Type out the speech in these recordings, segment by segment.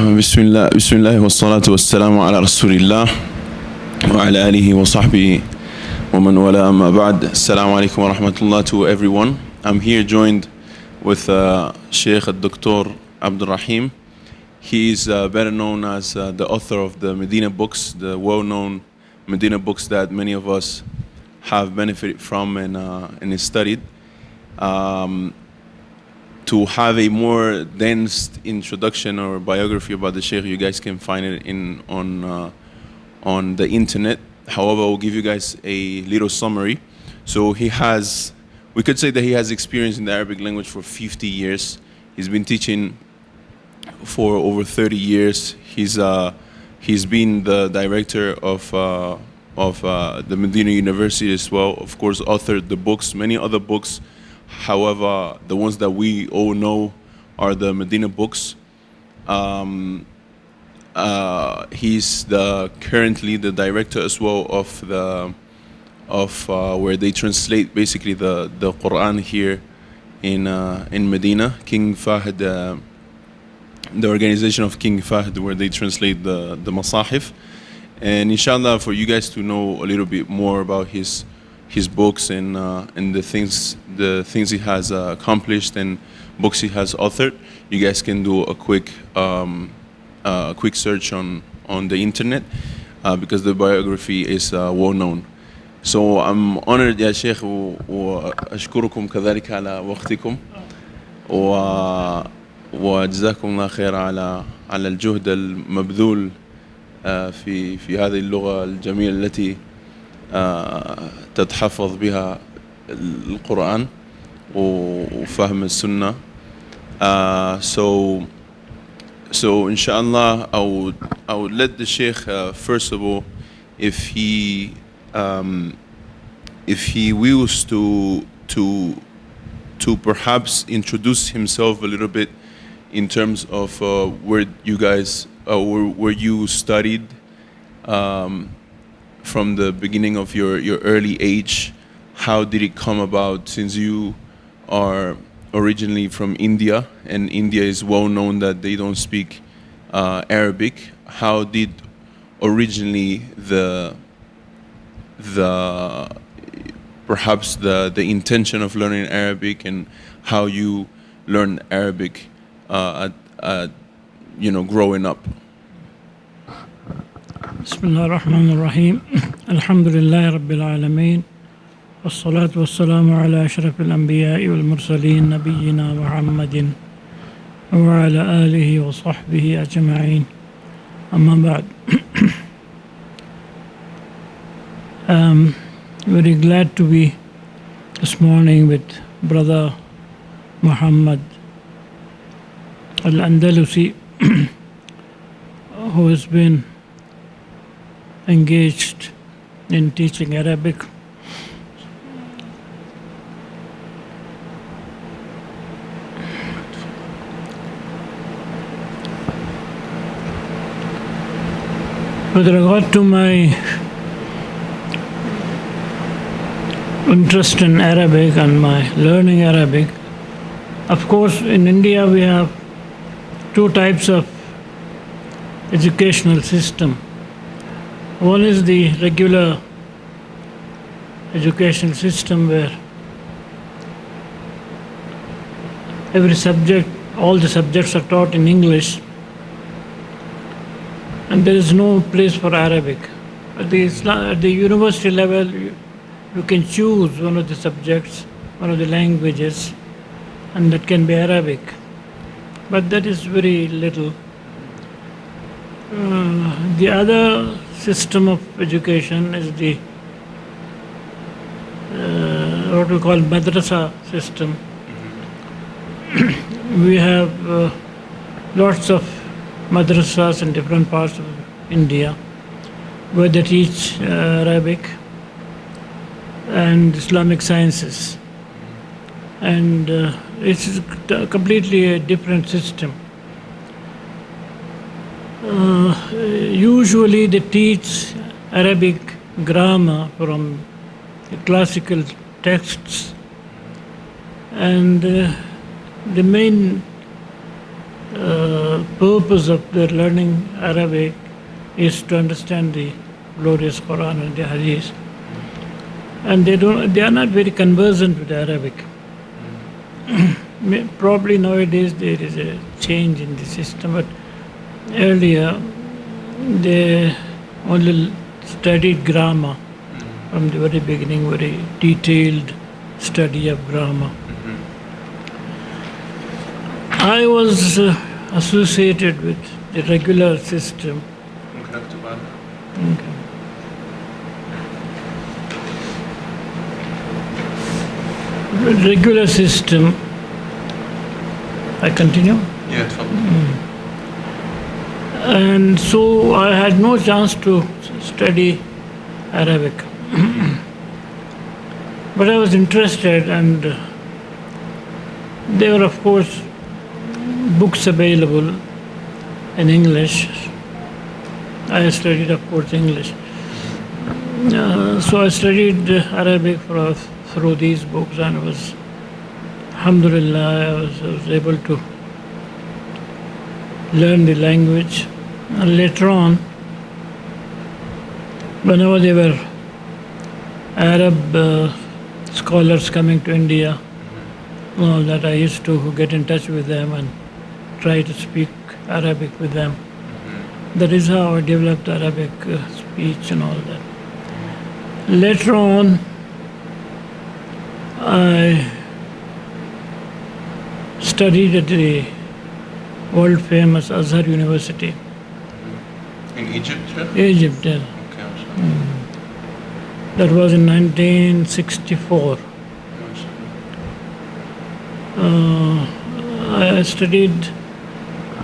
بسم الله بسم الله والصلاة والسلام على رسول الله وعلى آله وصحبه ومن wa man wala amma ba'd. Assalamu to everyone. I'm here joined with uh, Sheikh Dr. Abdul Rahim. He is uh, better known as uh, the author of the Medina books, the well-known Medina books that many of us have benefited from and, uh, and studied. Um, to have a more dense introduction or biography about the Sheikh, you guys can find it in on uh, on the internet. However, I'll give you guys a little summary. So he has, we could say that he has experience in the Arabic language for 50 years. He's been teaching for over 30 years. He's uh, he's been the director of uh, of uh, the Medina University as well. Of course, authored the books, many other books. However, the ones that we all know are the Medina books. Um, uh, he's the currently the director as well of the of uh, where they translate basically the the Quran here in uh, in Medina. King Fahd, uh, the organization of King Fahd, where they translate the the Masahif. And inshallah, for you guys to know a little bit more about his his books and uh, and the things the things he has uh, accomplished and books he has authored, you guys can do a quick um, uh, quick search on on the internet uh, because the biography is uh, well known. So I'm honored يا شيخ و- وأشكركم كذلك على وقتكم و وجزاكم الله خير على على الجهد المبذول آه، في في هذه اللغة الجميلة التي آه، تتحفظ بها القرآن و- وفهم السنة uh, so so inshallah I would, I would let the sheikh uh, first of all if he um, if he wills to to to perhaps introduce himself a little bit in terms of uh, where you guys uh, where, where you studied um, from the beginning of your, your early age how did it come about? Since you are originally from India and India is well known that they don't speak uh, Arabic how did originally the the perhaps the the intention of learning Arabic and how you learn Arabic uh, at, at you know growing up بسم الله الرحمن الرحيم. الحمد لله رب العالمين والصلاة والسلام على أشرف الأنبياء والمرسلين نبينا محمد وعلى آله وصحبه أجمعين. أما بعد I'm very glad to be this morning with brother Muhammad Al-Andalusi who has been engaged in teaching Arabic. With regard to my interest in Arabic and my learning Arabic, of course, in India we have two types of educational system. One is the regular education system where every subject, all the subjects are taught in English and there is no place for Arabic. At the, Isla- at the university level, you, you can choose one of the subjects, one of the languages, and that can be Arabic. But that is very little. Uh, the other system of education is the uh, what we call madrasa system. we have uh, lots of madrasas in different parts of India where they teach uh, Arabic and Islamic sciences. And uh, it's completely a different system. Uh, usually they teach Arabic grammar from classical texts and uh, the main uh, purpose of their learning Arabic is to understand the glorious Quran and the Hadith. And they don't, they are not very conversant with Arabic. Probably nowadays there is a change in the system, but earlier they only studied grammar from the very beginning, very detailed study of grammar. Mm -hmm. I was uh, associated with the regular system. Mm-hmm. Okay. Regular system. I continue? Yeah, it's fine. Mm. And so I had no chance to study Arabic. but I was interested, and uh, there were, of course, books available in English. I studied, of course, English. Uh, so I studied Arabic for, through these books and was, alhamdulillah, I was, I was able to learn the language. And later on, whenever there were Arab uh, scholars coming to India, that I used to get in touch with them and try to speak Arabic with them. That is how I developed Arabic uh, speech and all that. Later on, I studied at the world famous Azhar University. In Egypt? Egypt, yes. Okay, mm. That was in 1964. Uh, I studied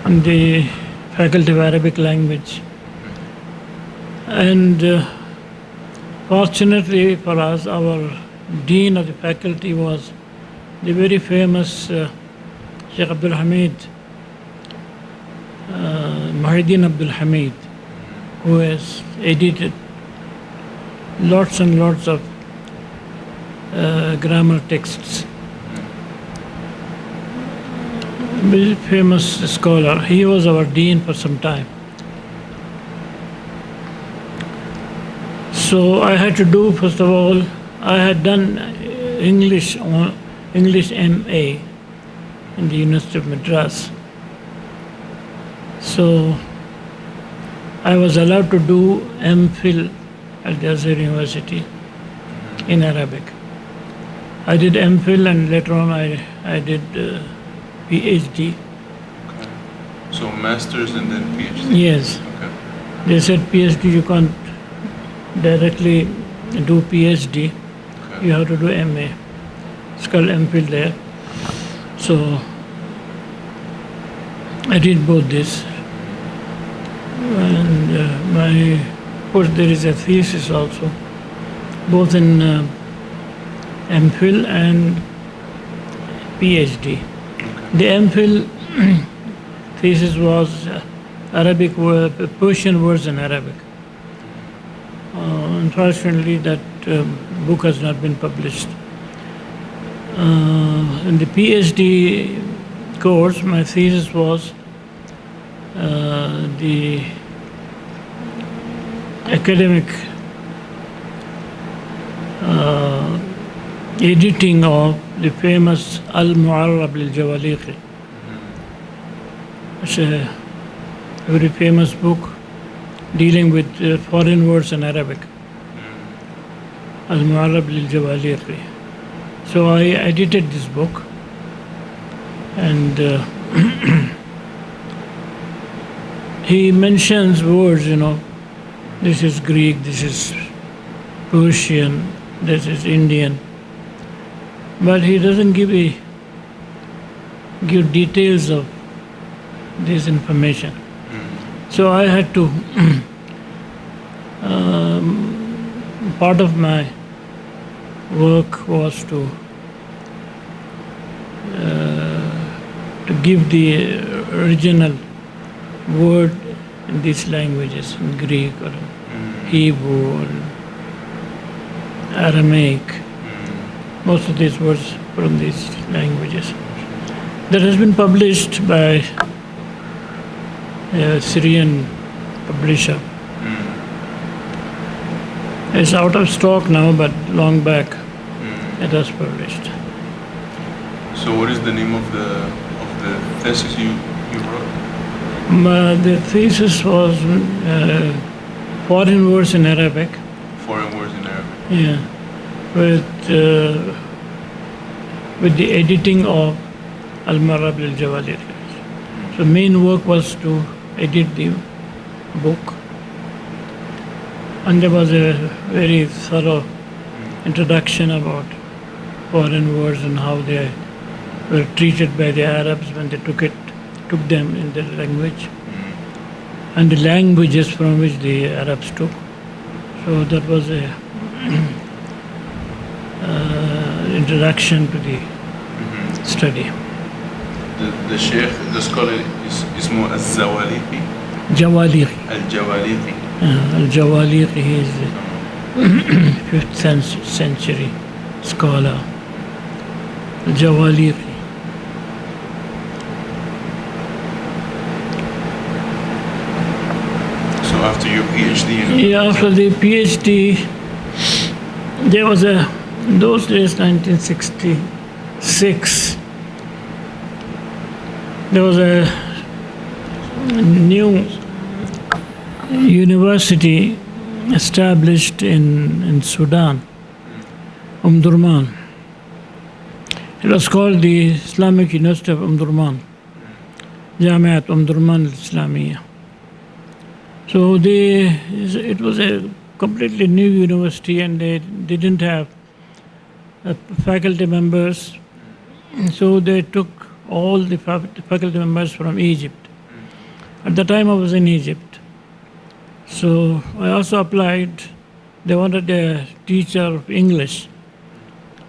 in the Faculty of Arabic Language. And uh, fortunately for us, our Dean of the faculty was the very famous uh, Sheikh Abdul Hamid uh, Abdul Hamid, who has edited lots and lots of uh, grammar texts. very famous scholar. He was our dean for some time. So I had to do first of all. I had done English English MA in the University of Madras. So I was allowed to do MPhil at the Azhar University in Arabic. I did MPhil and later on I, I did uh, PhD. Okay. So masters and then PhD. Yes, Okay. they said PhD you can't directly do PhD. Okay. You have to do MA. It's called MPhil there. So I did both this. And uh, my, course, there is a thesis also, both in uh, MPhil and PhD. The MPhil thesis was uh, Arabic Persian words in Arabic. Uh, unfortunately, that um, book has not been published. Uh, in the PhD course, my thesis was the academic uh, editing of the famous Al Mu'arrab lil Jawaliqi. It's a very famous book dealing with uh, foreign words in Arabic. Al Mu'arrab lil Jawaliqi. So I edited this book and uh, he mentions words, you know, this is Greek, this is Persian, this is Indian, but he doesn't give a, give details of this information. So I had to, um, part of my work was to uh, to give the original word in these languages, in Greek or Hebrew or Aramaic. Most of these words from these languages. That has been published by a Syrian publisher. It's out of stock now, but long back it was published. So, what is the name of the of the thesis you you wrote? My, the thesis was uh, foreign words in Arabic. Foreign words in Arabic. Yeah, with uh, with the editing of Al Marab al Jawalir. So main work was to edit the book, and there was a very thorough introduction about foreign words and how they were treated by the Arabs when they took it, took them in their language and the languages from which the Arabs took. So that was a uh, introduction to the mm-hmm. study. The, the sheikh, the scholar is, is more al-Zawaliqi? Jawaliqi. Al-Jawaliqi. Uh, al-Jawaliqi is 5th century scholar. Al-Jawaliqi. PhD after the PhD, there was a, in those days, 1966, there was a new university established in, in Sudan, Omdurman. It was called the Islamic University of Omdurman, Jamiat Umdurman al-Islamiyah. So they, it was a completely new university and they didn't have uh, faculty members. So they took all the faculty members from Egypt. At the time I was in Egypt. So I also applied, they wanted a teacher of English,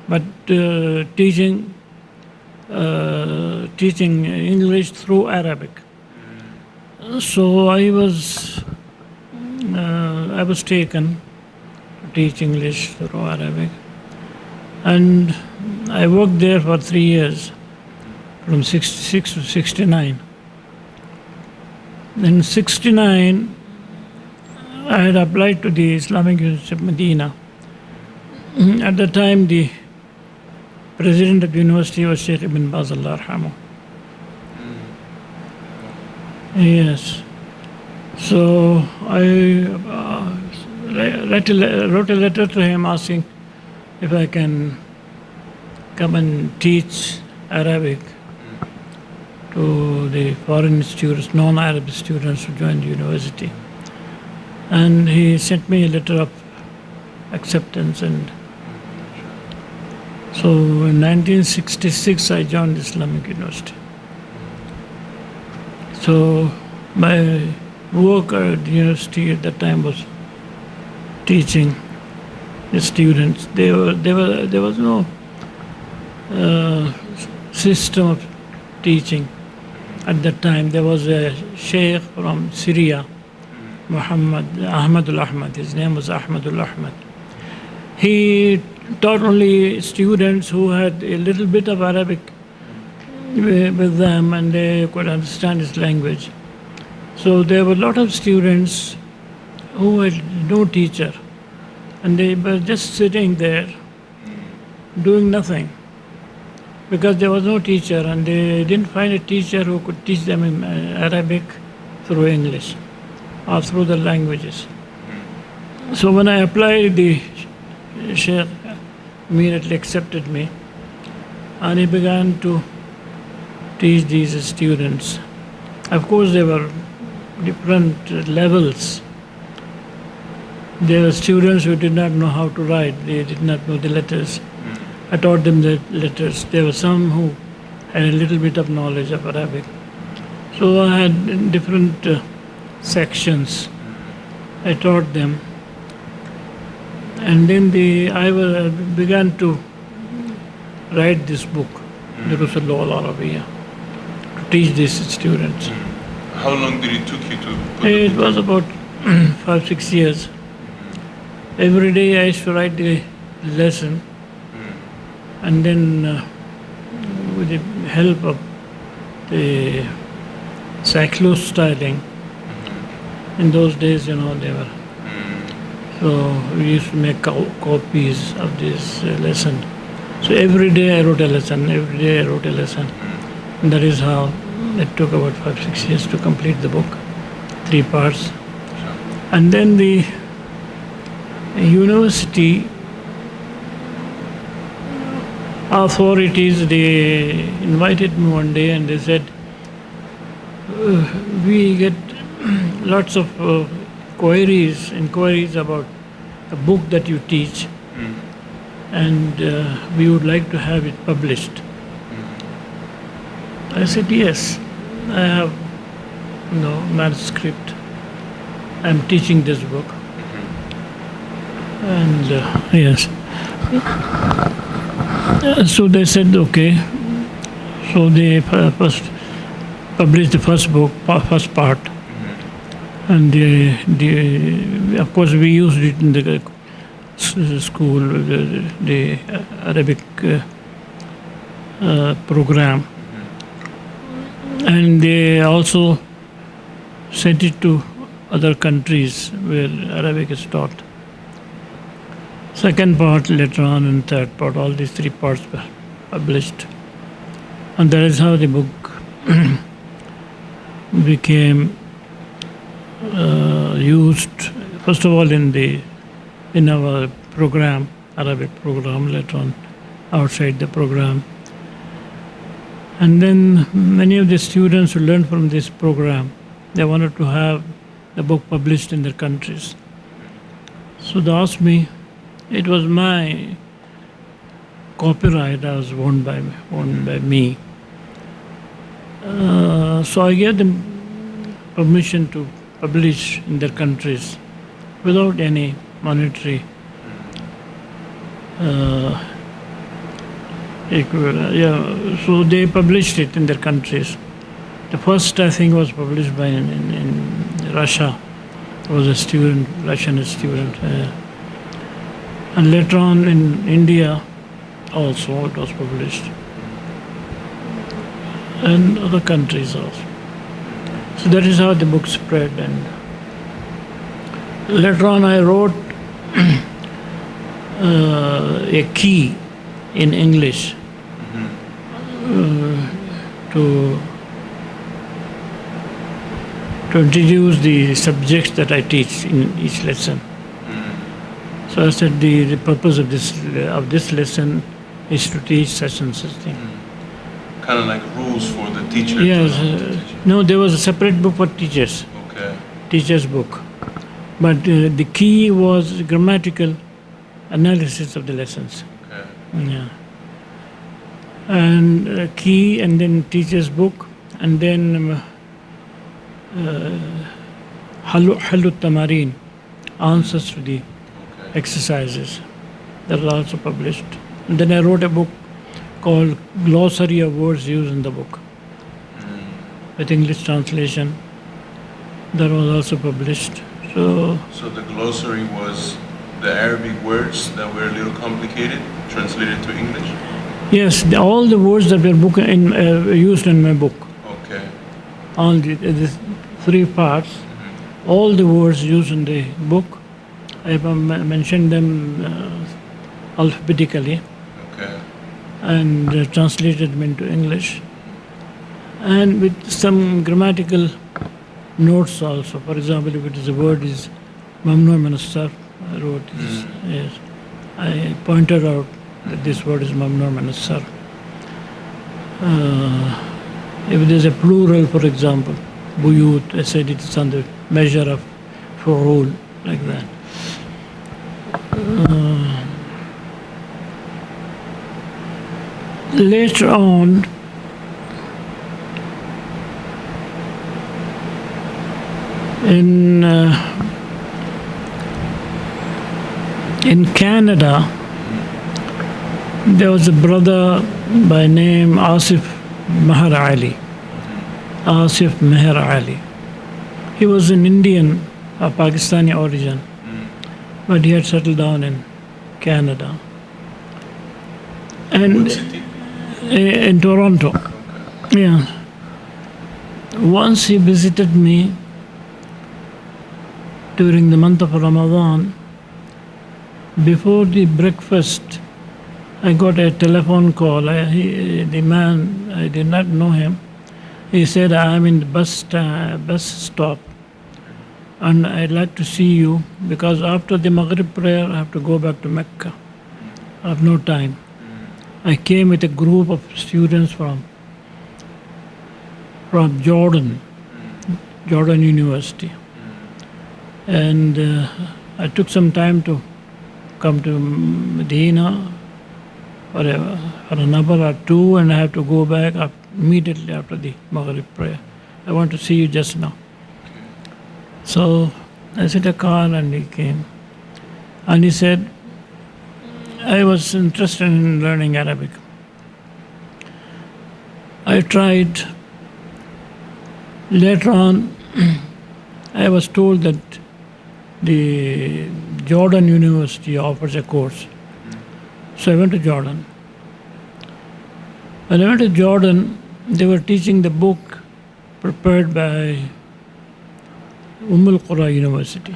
but uh, teaching, uh, teaching English through Arabic. So I was uh, I was taken to teach English through Arabic, and I worked there for three years, from '66 to '69. In '69, I had applied to the Islamic University of Medina. At the time, the president of the university was Sheikh Ibn Baz Allah. Yes. So I uh, write a wrote a letter to him asking if I can come and teach Arabic to the foreign students, non-Arab students who joined the university. And he sent me a letter of acceptance and so in 1966 I joined Islamic University. So my work at the university at that time was teaching the students. They were, they were, there was no uh, system of teaching at that time. There was a sheikh from Syria, Muhammad Ahmadul Ahmad. His name was Ahmadul Ahmad. He taught only students who had a little bit of Arabic with them and they could understand his language. So there were a lot of students who had no teacher and they were just sitting there doing nothing because there was no teacher and they didn't find a teacher who could teach them in uh, Arabic through English or through the languages. So when I applied, the Sheikh immediately accepted me and he began to teach these students. Of course, there were different levels. There were students who did not know how to write, they did not know the letters. I taught them the letters. There were some who had a little bit of knowledge of Arabic. So I had different uh, sections. I taught them. And then the, I was, began to write this book, Durus al Arabiya, to teach these students. Hmm. How long did it took you to It was about hmm, five, six years. Hmm. Every day I used to write the lesson, and then uh, with the help of the cyclostyling. In those days, you know, they were. So we used to make co- copies of this uh, lesson. So every day I wrote a lesson. Every day I wrote a lesson. And that is how it took about five six years to complete the book, three parts. And then the university authorities they invited me one day and they said uh, we get lots of uh, queries inquiries about the book that you teach. And uh, we would like to have it published i said yes i have no manuscript. I'm teaching this book. And uh, yes. Uh, so they said okay. So they uh, first published the first book first part. And the, the, of course we used it in the school the, the arabic uh, uh, program and they also sent it to other countries where arabic is taught. Second part later on and third part all these three parts were published. And that is how the book became uh, used first of all in the in our program arabic program later on outside the program and then many of the students who learned from this program they wanted to have the book published in their countries so they asked me it was my copyright that was owned by by me. Uh, so I gave them permission to publish in their countries without any monetary uh, Yeah, so they published it in their countries. The first, I think, was published by in, in, in Russia. I was a student, Russian student. Uh, and later on in India also it was published. And other countries also. So that is how the book spread and later on I wrote uh, a key in English uh, to to introduce the subjects that I teach in each lesson. So I said the, the purpose of this of this lesson is to teach such and such thing. Kind of like rules for the teacher. Yes, to know how to uh, no, there was a separate book for teachers, Okay. teachers book, but uh, the key was grammatical analysis of the lessons. Yeah. And uh, key, and then teacher's book, and then um, uh, Halu Halu Tamarin, answers to the exercises. That was also published. And then I wrote a book called Glossary of Words Used in the Book with English translation. That was also published. So So the glossary was the Arabic words that were a little complicated, translated to English. yes, the, all the words that were book in, uh, used in my book, Okay. all the, the three parts, all the words used in the book, I have um, mentioned them uh, alphabetically. Okay. and uh, translated them into English. And with some grammatical notes also. For example, if it is a word is mamnu min as-sarf, I wrote this, yes. I pointed out this word is mamnu min. Uh, if there is a plural, for example, buyut, I said it is the measure of fu'ul, like that. Uh, later on, in uh, in Canada, there was a brother by name Asif Mahar Ali. Asif Meher Ali. He was an Indian of Pakistani origin, but he had settled down in Canada. And What eh, in Toronto. Yeah. once he visited me during the month of Ramadan. Before the breakfast, I got a telephone call. I, he, the man, I did not know him. He said, I am in the bus, sta- bus stop and I'd like to see you because after the Maghrib prayer, I have to go back to Mecca. I have no time. I came with a group of students from from Jordan, Jordan University, and uh, I took some time to come to Medina a, for an hour or two, and I have to go back up immediately after the Maghrib prayer. I want to see you just now. So I sent a car and he came. And he said, I was interested in learning Arabic. I tried. Later on, I was told that the Jordan University offers a course. So I went to Jordan. When I went to Jordan, they were teaching the book prepared by Umm Qura University.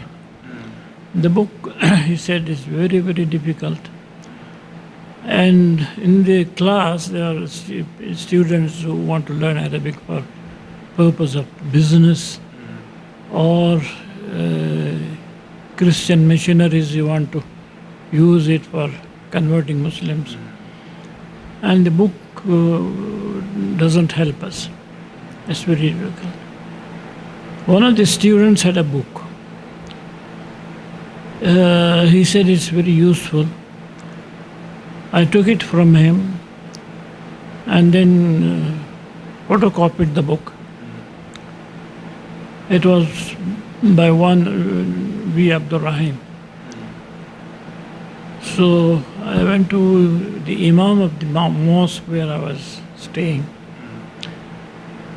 The book, he said, is very, very difficult. And in the class, there are stu- students who want to learn Arabic for purpose of business or uh, Christian missionaries who want to use it for converting Muslims. And the book uh, doesn't help us. It's very difficult. One of the students had a book. Uh, he said it's very useful. I took it from him and then uh, photocopied the book. It was by one uh, V. Abdul Rahim. So I went to the Imam of the mosque where I was staying,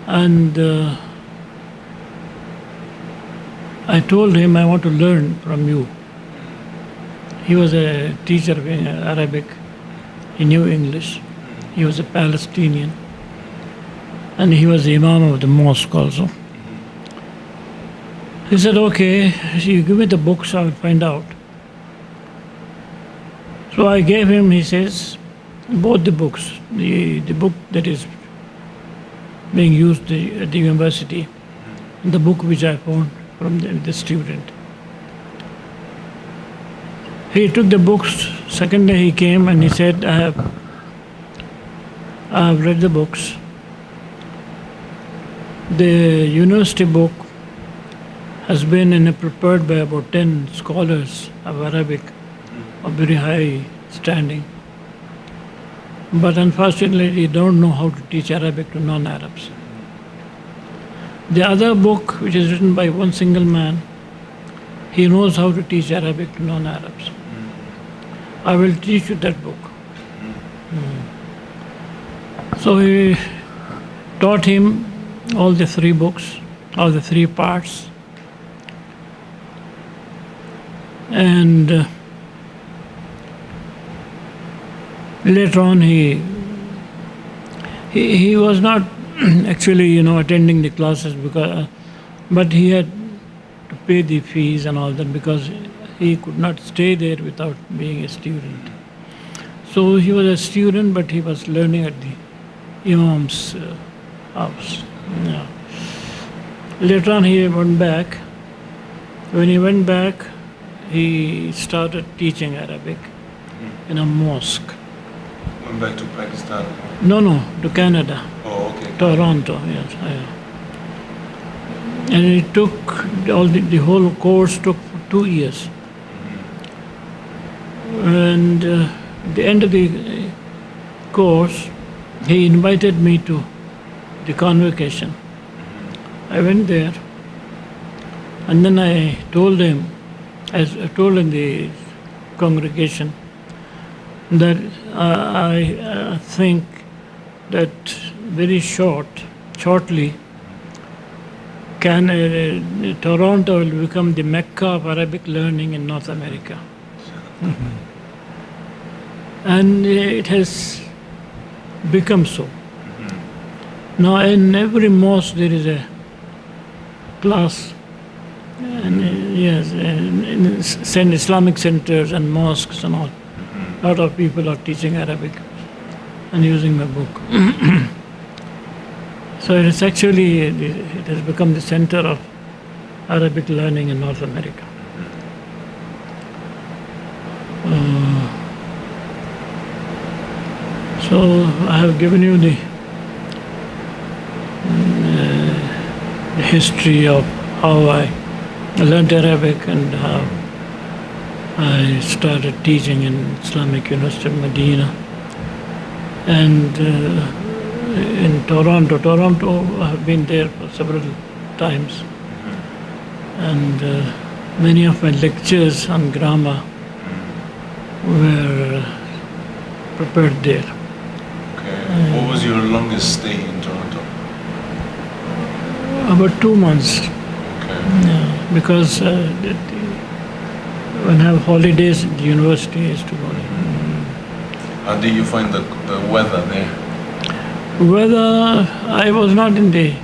and uh, I told him I want to learn from you. He was a teacher of Arabic. He knew English. He was a Palestinian, and he was the Imam of the mosque also. He said, "Okay, you give me the books. I will find out." So I gave him, he says, both the books, the, the book that is being used the- at the university, and the book which I found from the, the student. He took the books, second day he came and he said, I have, I have read the books. The university book has been prepared by about 10 scholars of Arabic of very high standing. But unfortunately, they don't know how to teach Arabic to non Arabs. The other book, which is written by one single man, he knows how to teach Arabic to non Arabs. I will teach you that book. Hmm. So he taught him all the three books, all the three parts. And uh, later on he, he he was not actually you know attending the classes because but he had to pay the fees and all that because he could not stay there without being a student. So he was a student but he was learning at the imam's uh, house. Yeah. later on he went back. When he went back he started teaching arabic in a mosque Went back to Pakistan. no, no, to Canada, Oh, okay. Toronto, yes. yeah. And it took, all the, the whole course took two years. And uh, the end of the uh, course, he invited me to the convocation. I went there, and then I told him, as I told in the congregation, that uh, I uh, think that very short, shortly, can uh, Toronto will become the mecca of Arabic learning in North America, and it has become so. Now, in every mosque there is a class. And uh, yes, in, in Islamic centers and mosques and all. A lot of people are teaching Arabic and using my book. so it is actually, it has become the center of Arabic learning in North America. Uh, so I have given you the, uh, the history of how I learned Arabic and how I started teaching in Islamic University of Medina and uh, in Toronto. Toronto, I have been there for several times, and uh, many of my lectures on grammar were uh, prepared there. Okay. What was your longest stay in Toronto? About two months, Okay. yeah, because uh, I have holidays, the university is to go there. How did you find the, the weather there? Whether I was not in the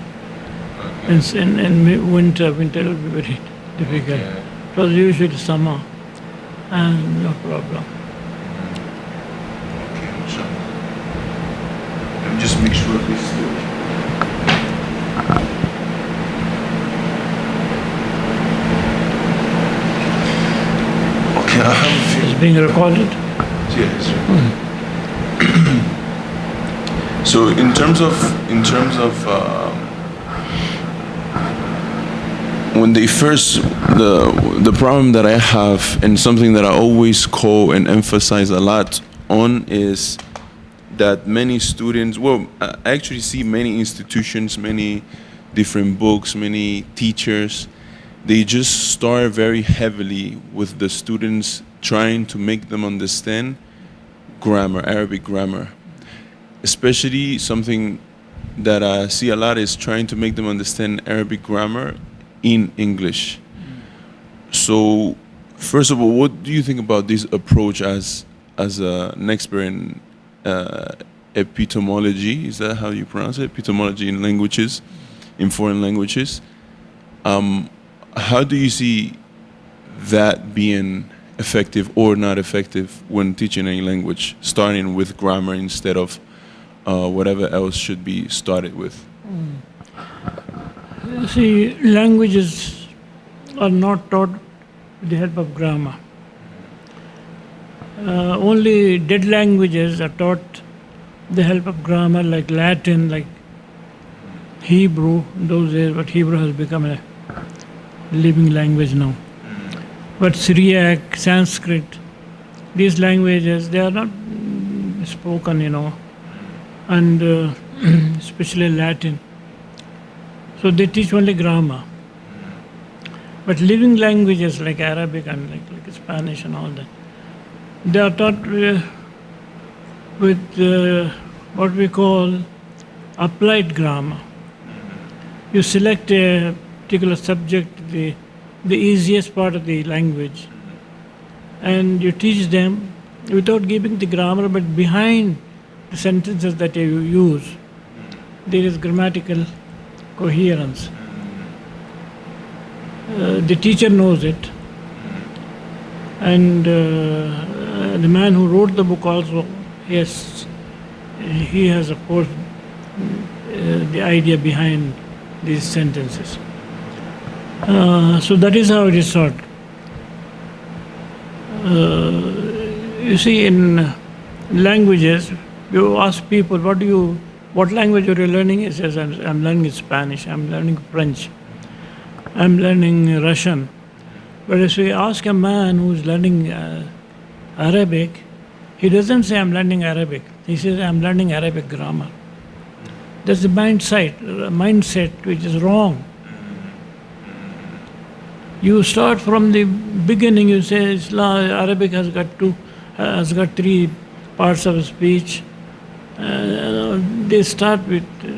Okay. in, in, in winter, winter will be very difficult. Okay. It was usually summer, and no problem. Mm-hmm. Okay, inshallah. Let me just make sure this is good. Okay, I have a few. It's being recorded. Yes. so in terms of in terms of um, when they first the the problem that I have and something that I always call and emphasize a lot on is that many students well I actually see many institutions many different books many teachers they just start very heavily with the students trying to make them understand grammar arabic grammar. Especially something that i see a lot is trying to make them understand arabic grammar in english. So first of all what do you think about this approach as as an expert in uh, epitomology? Is that how you pronounce it? Epitomology in languages in foreign languages. Um, how do you see that being effective or not effective when teaching any language, starting with grammar instead of uh, whatever else should be started with? You See, languages are not taught with the help of grammar. Uh, only dead languages are taught the help of grammar, like Latin, like Hebrew. Those days, but Hebrew has become a living language now. But Syriac, Sanskrit, these languages, they are not spoken, you know, and uh, especially Latin. So they teach only grammar. But living languages like Arabic and like, like Spanish and all that, they are taught uh, with uh, what we call applied grammar. You select a particular subject, the, the easiest part of the language, and you teach them without giving the grammar, but behind the sentences that you use, there is grammatical coherence. Uh, the teacher knows it, and uh, the man who wrote the book also, yes, he has, of course, uh, the idea behind these sentences. Uh, so that is how it is taught. Uh, you see, in languages, you ask people, "What do you, what language are you learning?" He says, "I'm, I'm learning Spanish. I'm learning French. I'm learning Russian." But if we ask a man who's learning uh, Arabic, he doesn't say, "I'm learning Arabic." He says, "I'm learning Arabic grammar." That's the mindset, mindset which is wrong. You start from the beginning. You say Islam, Arabic has got two, has got three parts of speech. Uh, they start with uh,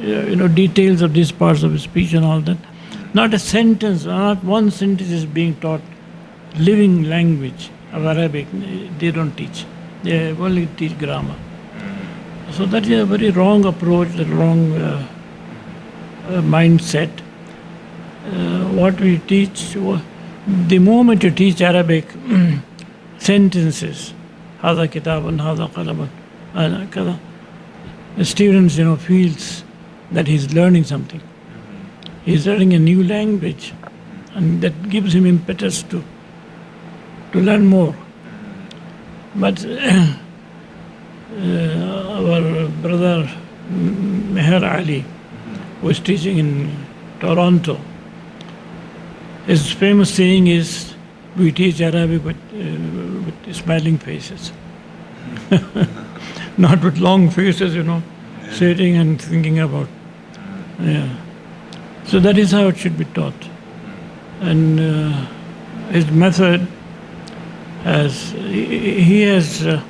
you know details of these parts of speech and all that. Not a sentence, not one sentence is being taught. Living language of Arabic, they don't teach. They only teach grammar. So that is a very wrong approach, the wrong uh, uh, mindset. uh, what we teach, wha- the moment you teach Arabic sentences, هذا كتاب هذا قلم هذا كذا, the students, you know, feels that he's learning something. He's learning a new language, and that gives him impetus to to learn more. But uh, our brother Meher Ali was teaching in Toronto. His famous saying is, "We teach Arabic with, uh, with smiling faces, not with long faces, you know, sitting and thinking about." Yeah. So that is how it should be taught, and uh, his method has he he has. Uh,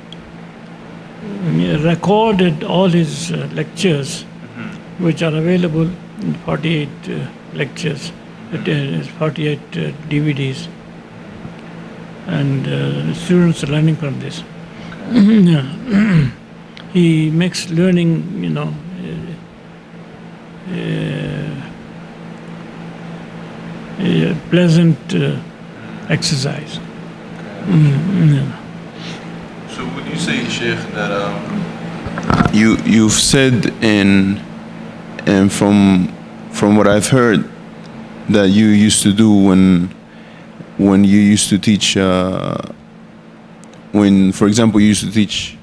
recorded all his uh, lectures, which are available in 48 uh, lectures, 48 uh, DVDs, and uh, students are learning from this. He makes learning, you know, uh, uh, a pleasant uh, exercise. Mm, yeah. So would you say, Sheikh, that um, you you've said in and from from what I've heard that you used to do when when you used to teach uh, when for example you used to teach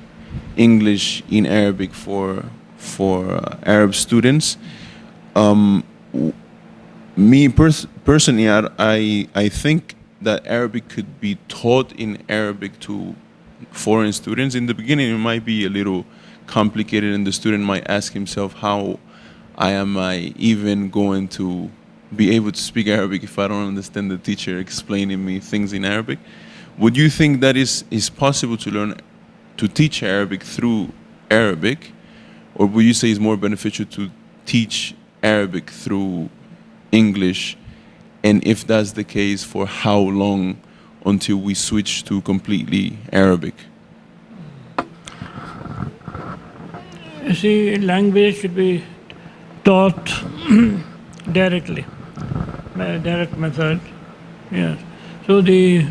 English in Arabic for for uh, Arab students. Um, me pers- personally, I, I I think that Arabic could be taught in Arabic to foreign students. In the beginning, it might be a little complicated, and the student might ask himself, "How I am I even going to be able to speak Arabic if I don't understand the teacher explaining me things in Arabic?" Would you think that is is possible to learn to teach Arabic through Arabic, or would you say it's more beneficial to teach Arabic through English? And if that's the case, for how long until we switch to completely Arabic? You see, language should be taught directly, direct method. Yes. So the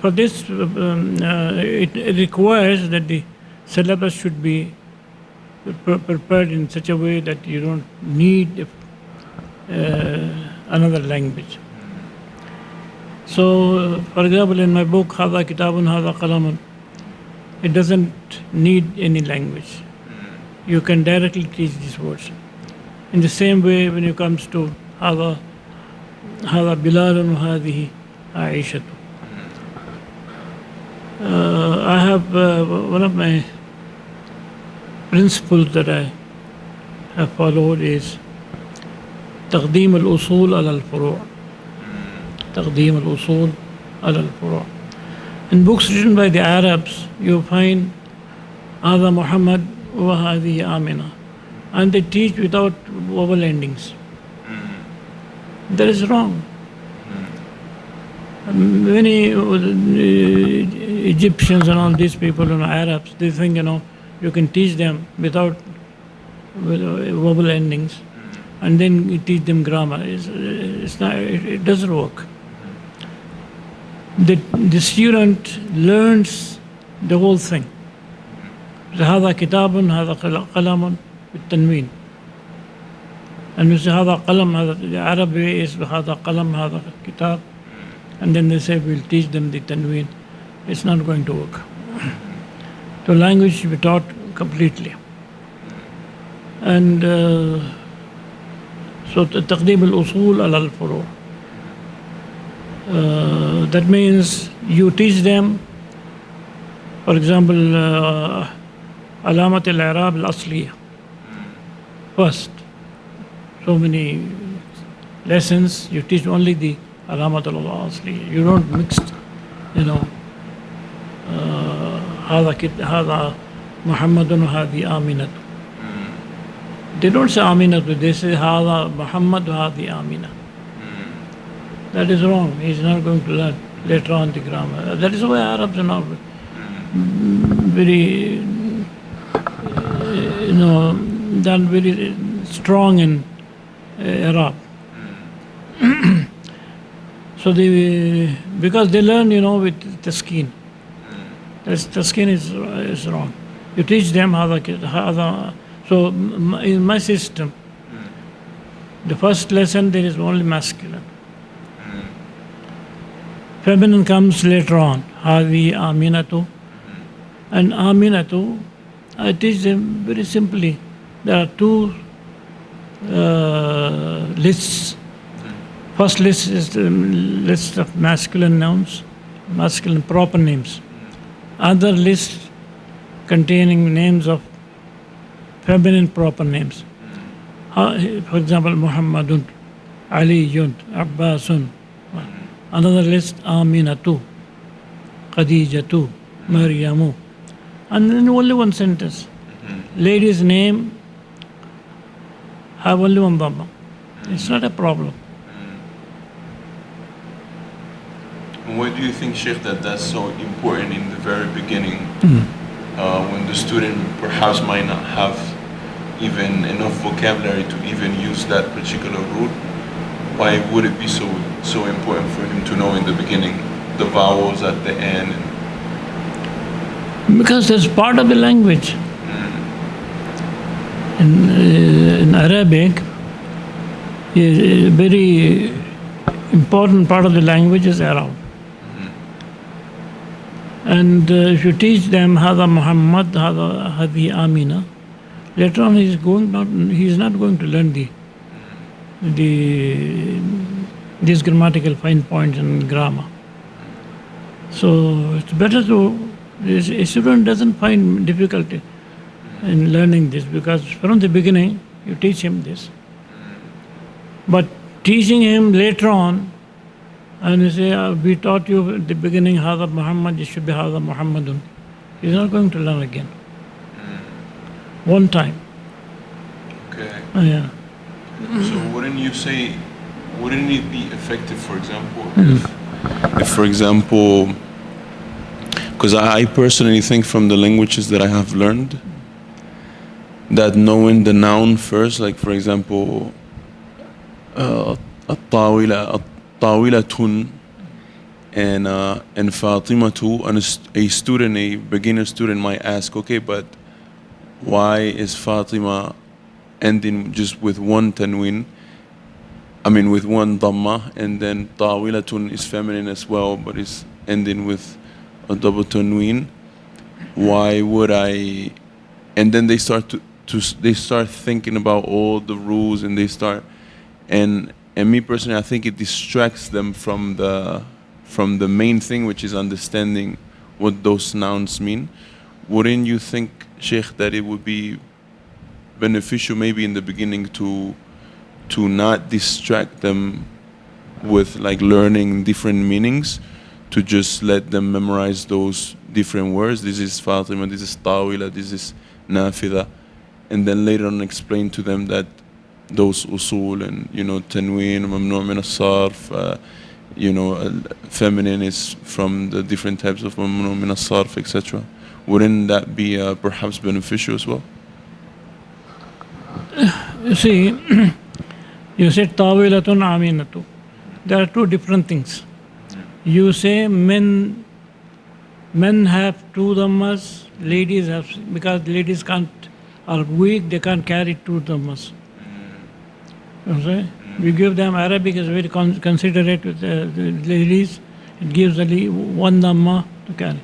for this, um, uh, it, requires that the syllabus should be pre- prepared in such a way that you don't need uh, another language. So, for example, in my book, Hada Kitabun, Hada Qalamun, it doesn't need any language. You can directly teach these words. In the same way, when it comes to Hada, Hada Bilalun, Hadihi Aishatu. Uh, I have uh, one of my principles that I have followed is تقديم الأصول على الفروع تقديم الأصول على الفروع In books written by the Arabs, you find هذا محمد وهذه آمنة and they teach without vowel endings. That is wrong. Many uh, Egyptians and all these people and Arabs, they think, you know, you can teach them without with, uh, vowel endings and then you teach them grammar. It's, it's not, it, it doesn't work. The, the student learns the whole thing. هذا كتاب هذا قل- قلم بالتنوين and you say هذا قلم هذا the Arabic is هذا قلم هذا كتاب and then they say we'll teach them the tanween it's not going to work the language should be taught completely and uh, so تقديم الأصول على الفروع uh, that means you teach them for example uh, علامة الإعراب الأصلية first so many lessons you teach only the علامة الأصلية you don't mix you know uh, هذا كت- هذا محمد وهذه آمنة they don't say آمنة they say هذا محمد وهذه آمنة that is wrong he's not going to learn later on the grammar that is why Arabs are not very you know, done very strong in uh, Arab. so they, because they learn, you know, with the sukun. The sukun is, is wrong. You teach them how the, how the so in my system, the first lesson there is only masculine. Feminine comes later on. Havi, Aminatu. And Aminatu, I teach them very simply. There are two uh, lists. Hmm. First list is the um, list of masculine nouns, masculine proper names. Hmm. Other list containing names of feminine proper names. Uh, For example, Muhammadun, Aliyun, Abbasun. Another list, Aminatu, Khadijatu, Maryamu. And then only one sentence. Lady's name have only one Dhamma. It's not a problem. Why do you think, Sheikh, that that's so important in the very beginning, uh, when the student perhaps might not have even enough vocabulary to even use that particular root? Why would it be so so important for him to know in the beginning the vowels at the end? Because that's part of the language. In, uh, in Arabic, a very important part of the language is I'rab. And uh, if you teach them Hada Muhammad, Hada Hadi Amina, later on he's going not he's not going to learn the the these grammatical fine points and grammar. So it's better to a student doesn't find difficulty in learning this because from the beginning you teach him this. But teaching him later on, and you say, uh, we taught you at the beginning Hada Muhammad, it should be Hada Muhammadun. He's not going to learn again. One time. Okay. Uh, yeah. So wouldn't you say, wouldn't it be effective, for example, if, if for example, because I I personally think from the languages that I have learned, that knowing the noun first, like for example, uh, الطاولة الطاولة and uh, and Fatima too, and a, st- a student, a beginner student might ask, okay, but why is Fatima ending just with one tanwin? I mean, with one dhamma, and then tawilatun is feminine as well, but it's ending with a double tanwin. Why would I? And then they start to, to they start thinking about all the rules, and they start, and and me personally, I think it distracts them from the from the main thing, which is understanding what those nouns mean. Wouldn't you think, Sheikh, that it would be beneficial maybe in the beginning to to not distract them with like learning different meanings to just let them memorize those different words this is Fatima this is Tawila this is Nafida and then later on explain to them that those usul and you know tanween mamnu' min as-sarf uh, you know uh, feminine is from the different types of mamnu' min as-sarf etc wouldn't that be uh, perhaps beneficial as well You see, you said tawilatun aminatu. There are two different things. You say men men have two dhammas, ladies have because ladies can't are weak, they can't carry two dhammas. You say? We give them Arabic is very con- considerate with the, the ladies. It gives only one dhamma to carry.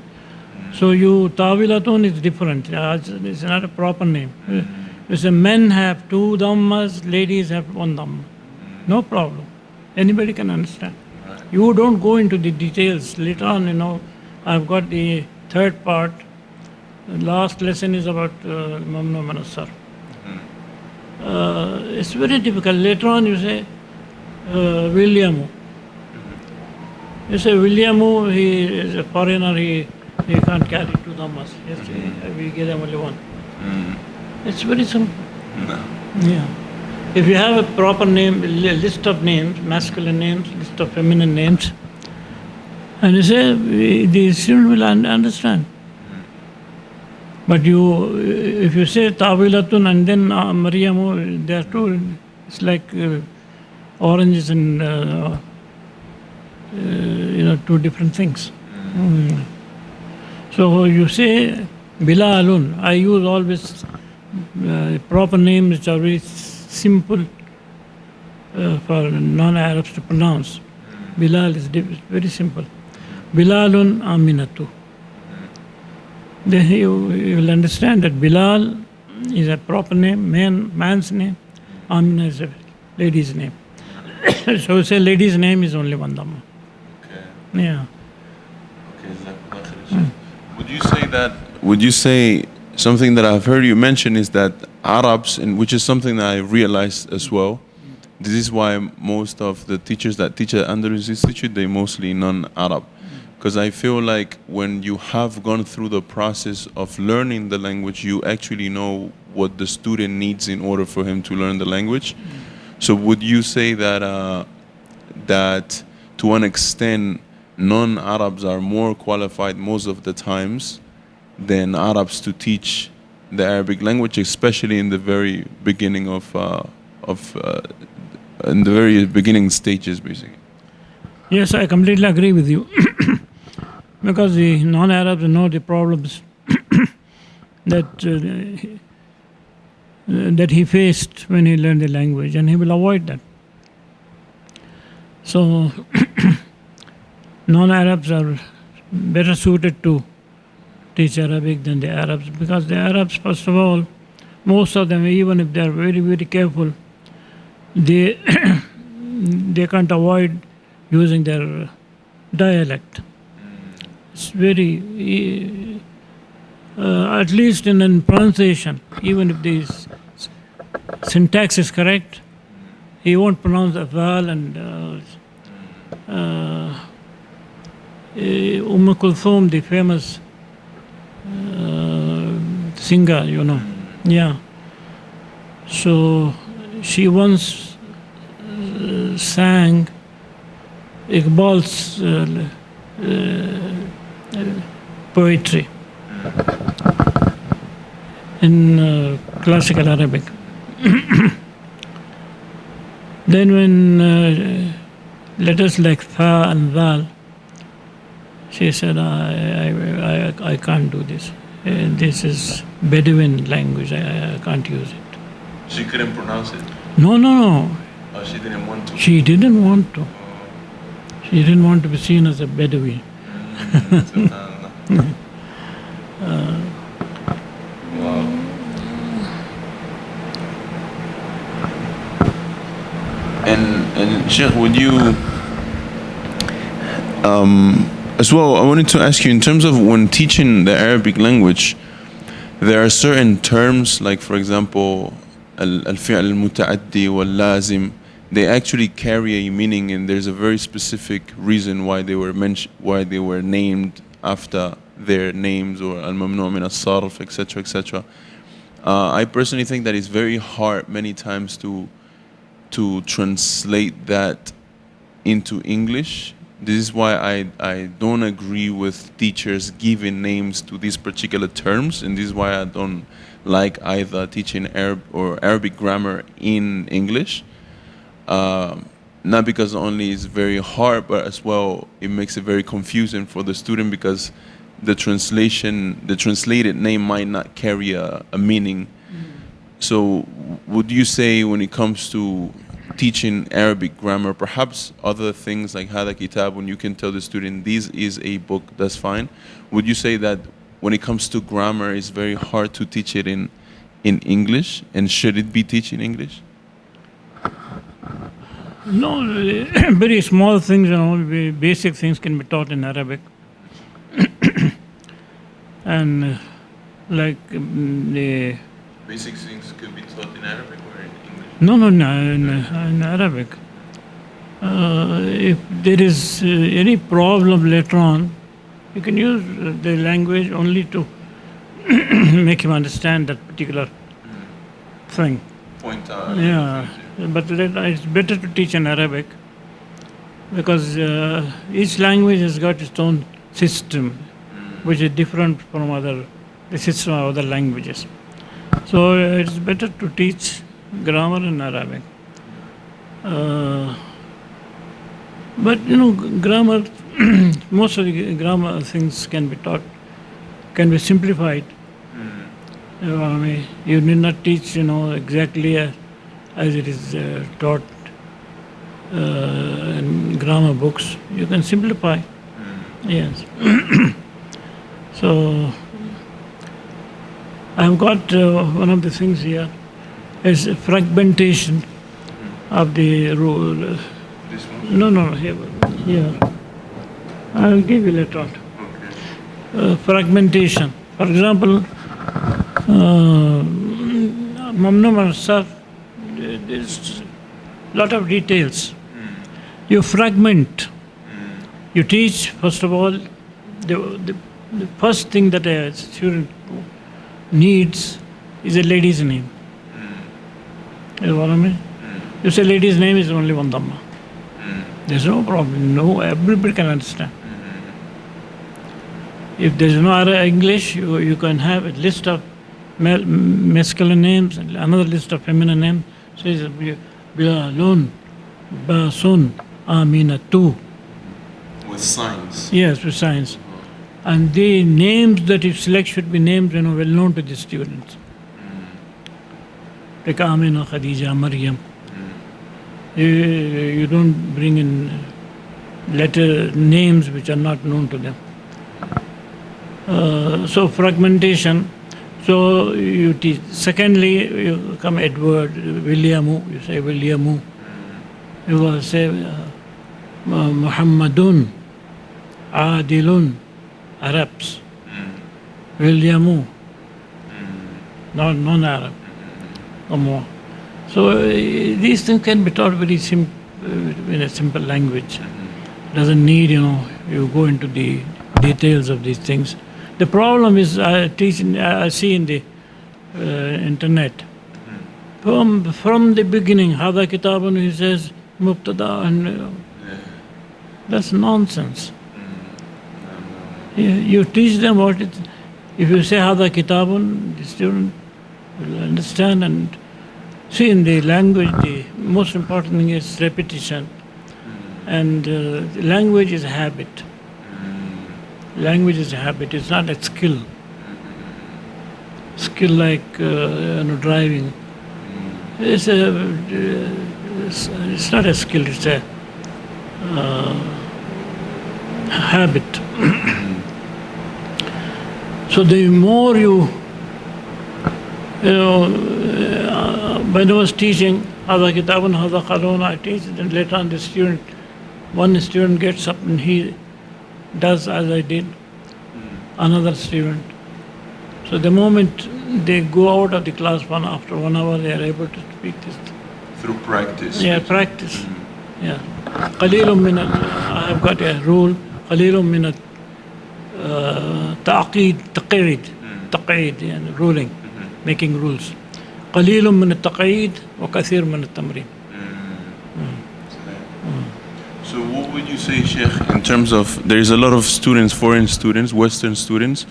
So you tawilatun is different. Uh, It's, not a proper name. Uh, You say men have two dhammas, ladies have one dhamma. No problem. Anybody can understand. You don't go into the details. Later on, you know, I've got the third part. The last lesson is about uh, Mamnu' min as-Sarf. Uh, it's very difficult. Later on, you say uh, Williamu. You say Williamu, he is a foreigner, he, he can't carry two dhammas. Yes, we give him only one. It's very simple. Yeah. If you have a proper name, li- list of names, masculine names, list of feminine names, and you say, we- the student will understand. But you, if you say Tawilatun and then uh, Maryamu, they are two, it's like uh, oranges and uh, uh, you know two different things. Mm. So you say Bilalun. I use always uh, proper names which are very simple uh, for non-Arabs to pronounce. Bilal is very simple. Bilalun Aminatu. Then you, you will understand that Bilal is a proper name, man, man's name. Amina is a lady's name. so say lady's name is only one Dhamma. Okay. Yeah. Okay, Would you say that? Would you say something that I've heard you mention is that Arabs, and which is something that I realized as well. This is why most of the teachers that teach at Andalus Institute they mostly non-Arab, because I feel like when you have gone through the process of learning the language, you actually know what the student needs in order for him to learn the language. So would you say that uh, that to an extent non-Arabs are more qualified most of the times than Arabs to teach the Arabic language, especially in the very beginning of uh, of uh, in the very beginning stages, basically. Yes, I completely agree with you. because the non Arabs know the problems that, uh, that he faced when he learned the language, and he will avoid that. So, non Arabs are better suited to teach Arabic than the Arabs because the Arabs, first of all, most of them, even if they are very, very careful, they, they can't avoid using their dialect. It's very, uh, at least in, in pronunciation, even if the syntax is correct, he won't pronounce the vowel and uh, uh, eh, Umm Kulthum, the famous uh, singer, you know. Yeah. So she once uh, sang Iqbal's uh, uh, poetry in uh, classical Arabic. then when uh, letters like Tha and Dal, she said, I, I, I, I can't do this. Uh, this is Bedouin language. I, I can't use it. She couldn't pronounce it. No, no, no. Or she didn't want to. She didn't want to. She didn't want to be seen as a Bedouin. And and Sheikh, would you um, as well? I wanted to ask you in terms of when teaching the Arabic language, there are certain terms like, for example, al- al-fi'l al-muta'addi wal-lazim. They actually carry a meaning, and there's a very specific reason why they were mentioned, why they were named after their names or al-mamnu' min as-sarf, etc., etc. Uh, I personally think that it's very hard many times to to translate that into English. This is why I, I don't agree with teachers giving names to these particular terms, and this is why I don't like either teaching Arab or Arabic grammar in English. Um, not because only it's very hard, but as well it makes it very confusing for the student because the translation, the translated name might not carry a, a meaning. So, would you say when it comes to teaching Arabic grammar, perhaps other things like Hada Kitab, when you can tell the student this is a book, that's fine. Would you say that when it comes to grammar, it's very hard to teach it in in English, and should it be in English? No, very small things, you know, basic things can be taught in Arabic. and uh, like um, the Basic things could be taught in Arabic or in English. no, no, no, in, in Arabic. Uh, if there is uh, any problem later on, you can use uh, the language only to make him understand that particular thing. Point out. Yeah, but it's better to teach in Arabic because uh, each language has got its own system, which is different from other the system of other languages. So uh, it's better to teach grammar in Arabic. Uh, but you know, grammar, most of the grammar things can be taught, can be simplified. You know I mean? You need not teach, you know, exactly as, as it is uh, taught uh, in grammar books. You can simplify. Yes. so, I've got uh, one of the things here is fragmentation of the rule. This one? No, no, here. here. I'll give you later on. Uh, fragmentation. For example, uh, Mamnu Sir, there's a lot of details. You fragment. You teach, first of all, the, the, the first thing that a student needs is a lady's name. You know what I mean? You say lady's name is only one Dhamma. There's no problem. No, everybody can understand. If there's no other English, you, you can have a list of masculine names and another list of feminine names. Says Bilalun, Basun, Aminatu. With signs. Yes, with science. And the names that you select should be names you know, well known to the students. Like Amina, Khadija, Maryam. You, you don't bring in letter names which are not known to them. Uh, so fragmentation. So you teach. Secondly, you come Edward, Williamu. You say Williamu. You will say uh, Muhammadun, Adilun, Arabs. Williamu, not non-Arab, or more. So uh, these things can be taught very sim- uh, in a simple language. Doesn't need, you know, you go into the details of these things. The problem is I teach, in, I see in the uh, internet. From from the beginning, Hada Kitabun, he says Mubtada, and uh, that's nonsense. You, you teach them what it. If you say Hada Kitabun, the student will understand and see in the language. The most important thing is repetition, and uh, language is habit. Language is a habit. It's not a skill. Skill like uh, you know driving. It's a. uh, It's, not a skill. It's a uh, habit. so the more you, you know, uh, when I was teaching Hada Kitabun, Hada I teach and later on the student, one student gets up and he does as I did, another student. So the moment they go out of the class one after one hour, they are able to speak this. Through practice. Yeah, practice. Yeah. قليل من ال- I have got a rule قليل من ال- uh, تعقيد تقعيد تقعيد يعني ruling making rules قليل من التقعيد وكثير من التمرين You say, Sheikh, in terms of there is a lot of students, foreign students, Western students,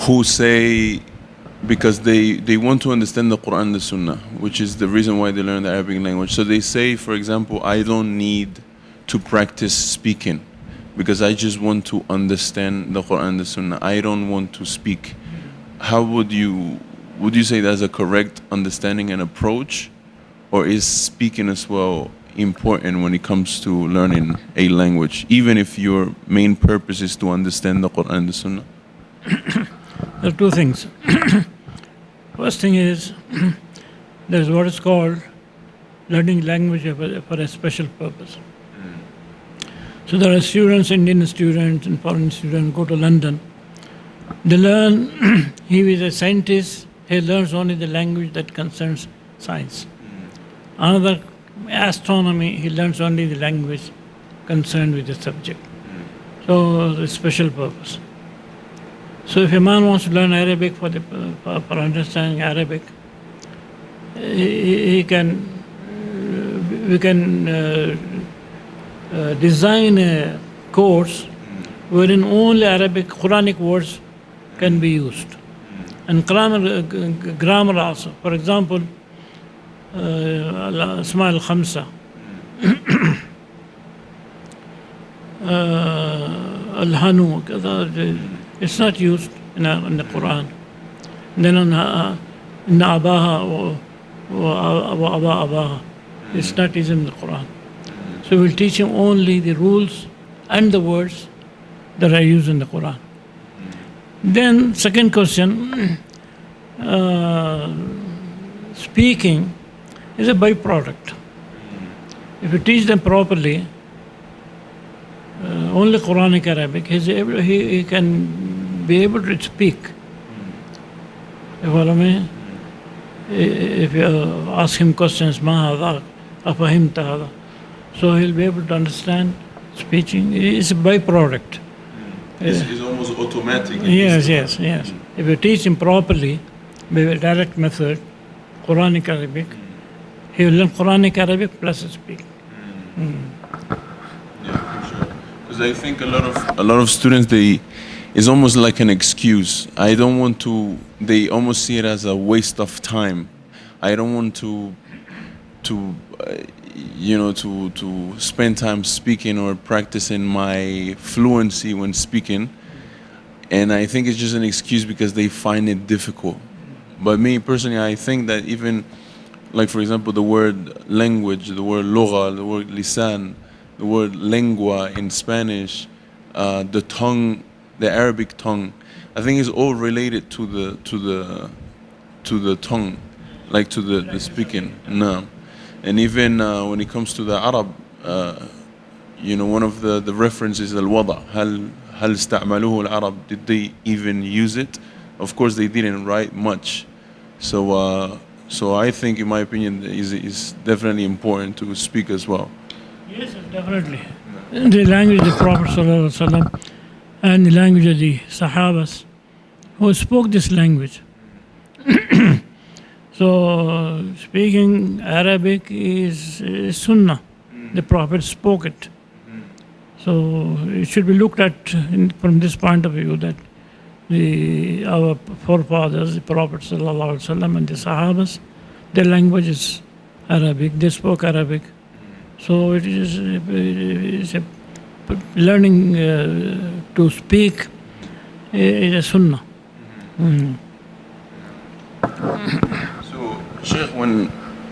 who say because they, they want to understand the Quran the Sunnah, which is the reason why they learn the Arabic language. So they say, for example, I don't need to practice speaking because I just want to understand the Quran the Sunnah. I don't want to speak. How would you would you say that's a correct understanding and approach? Or is speaking as well important when it comes to learning a language, even if your main purpose is to understand the Quran and the Sunnah? There are two things. First thing is there's what is called learning language for a, special purpose. So there are students, Indian students and foreign students go to London. They learn, he is a scientist, he learns only the language that concerns science. Another, astronomy, he learns only the language concerned with the subject. So, the special purpose. So if a man wants to learn Arabic for, the, for, for understanding Arabic, he, he can, we can uh, uh, design a course wherein only Arabic Quranic words can be used. And grammar, uh, grammar also. For example, uh, Asma al Khamsa, uh, Al-Hanu, كذا, it's not used in, uh, in the Quran. Then on uh, in Abaha or, or Aba Abaha, it's not used in the Quran. So we'll teach him only the rules and the words that are used in the Quran. Then, second question uh, speaking is a byproduct. If you teach them properly, uh, only Quranic Arabic, he's able, he, he can be able to speak. You follow me? If you ask him questions, ma hada, afahimta hada. So he'll be able to understand speaking. It's a byproduct. It's, it's almost automatic. Yes, yes, yes. If you teach him properly, by a direct method, Quranic Arabic, he will learn Quranic Arabic plus speak. Yeah, for sure. Because I think a lot of a lot of students they it's almost like an excuse. I don't want to. They almost see it as a waste of time. I don't want to to uh, you know to to spend time speaking or practicing my fluency when speaking. And I think it's just an excuse because they find it difficult. But me personally, I think that even like for example the word language, the word lugha, the word lisan, the word lengua in Spanish, uh, the tongue, the Arabic tongue, I think is all related to the to the to the tongue, like to the, the speaking. No, and even uh, when it comes to the Arab, uh, you know, one of the the references al wada. هل هل استعملوه العرب? Did they even use it? Of course, they didn't write much. So, uh, so I think, in my opinion, is is definitely important to speak as well. Yes, definitely. The language of the Prophet and the language of the Sahabas who spoke this language. so, speaking Arabic is, is Sunnah. The Prophet spoke it. So, it should be looked at in, from this point of view that the, our forefathers, the Prophet ﷺ and the Sahabas, their language is Arabic, they spoke Arabic. So it is, it is a, learning uh, to speak is a sunnah. Mm. So, Sheikh, when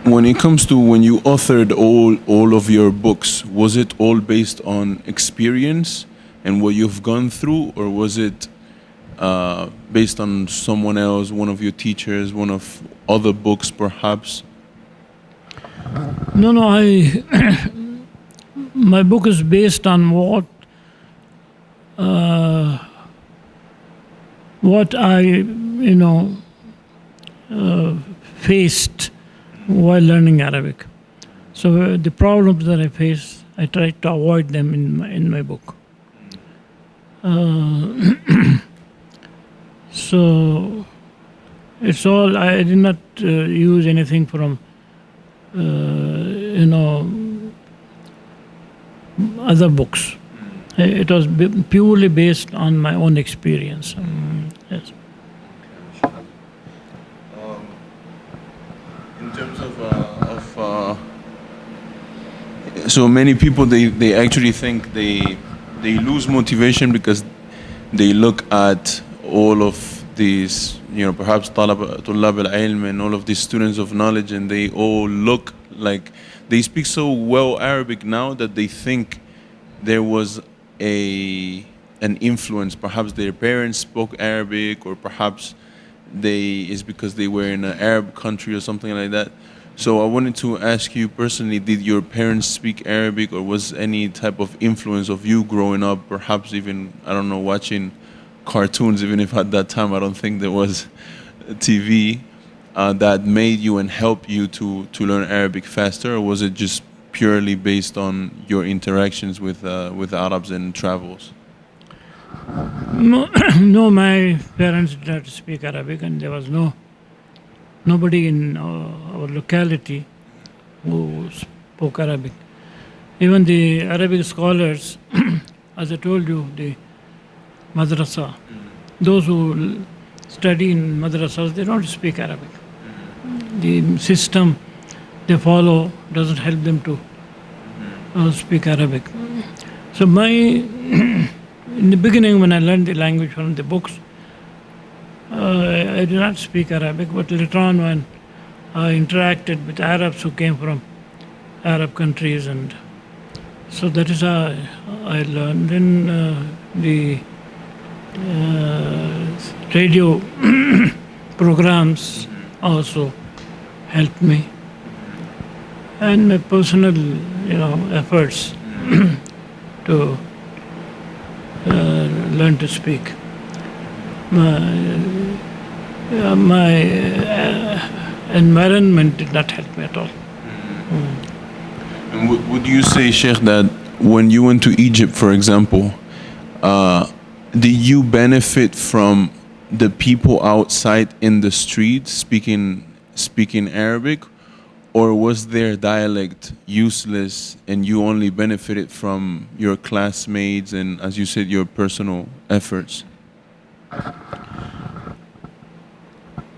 when it comes to when you authored all all of your books, was it all based on experience and what you've gone through, or was it uh, based on someone else, one of your teachers, one of other books, perhaps? No, no, I. my book is based on what. Uh, what I, you know, uh, faced while learning Arabic. So uh, the problems that I face, I try to avoid them in my, in my book. Uh, so it's all, I did not uh, use anything from, uh, you know, other books. It was b- purely based on my own experience. Mm, yes. in terms of, uh, of uh, so many people they, they actually think they they lose motivation because they look at all of these you know perhaps طلب طلاب العلم and all of these students of knowledge and they all look like they speak so well Arabic now that they think there was a an influence perhaps their parents spoke Arabic or perhaps they is because they were in an Arab country or something like that. So I wanted to ask you personally, did your parents speak Arabic or was any type of influence of you growing up, perhaps even, I don't know, watching cartoons, even if at that time I don't think there was TV, uh, that made you and helped you to, to learn Arabic faster or was it just purely based on your interactions with, uh, with Arabs and travels? No, no, my parents did not speak Arabic, and there was no nobody in our, our locality who spoke Arabic. Even the Arabic scholars, as I told you, the madrasa, those who study in madrasas, they don't speak Arabic. The system they follow doesn't help them to uh, speak Arabic. So my in the beginning when I learned the language from the books, uh, I did not speak Arabic, but later on when I interacted with Arabs who came from Arab countries, and so that is how I learned. Then uh, the radio programs also helped me, and my personal, you know, efforts to uh, learn to speak. My, uh, my uh, environment did not help me at all. And would, would you say, Sheikh, that when you went to Egypt, for example, did you benefit from the people outside in the street speaking speaking Arabic, or was their dialect useless and you only benefited from your classmates and, as you said, your personal efforts?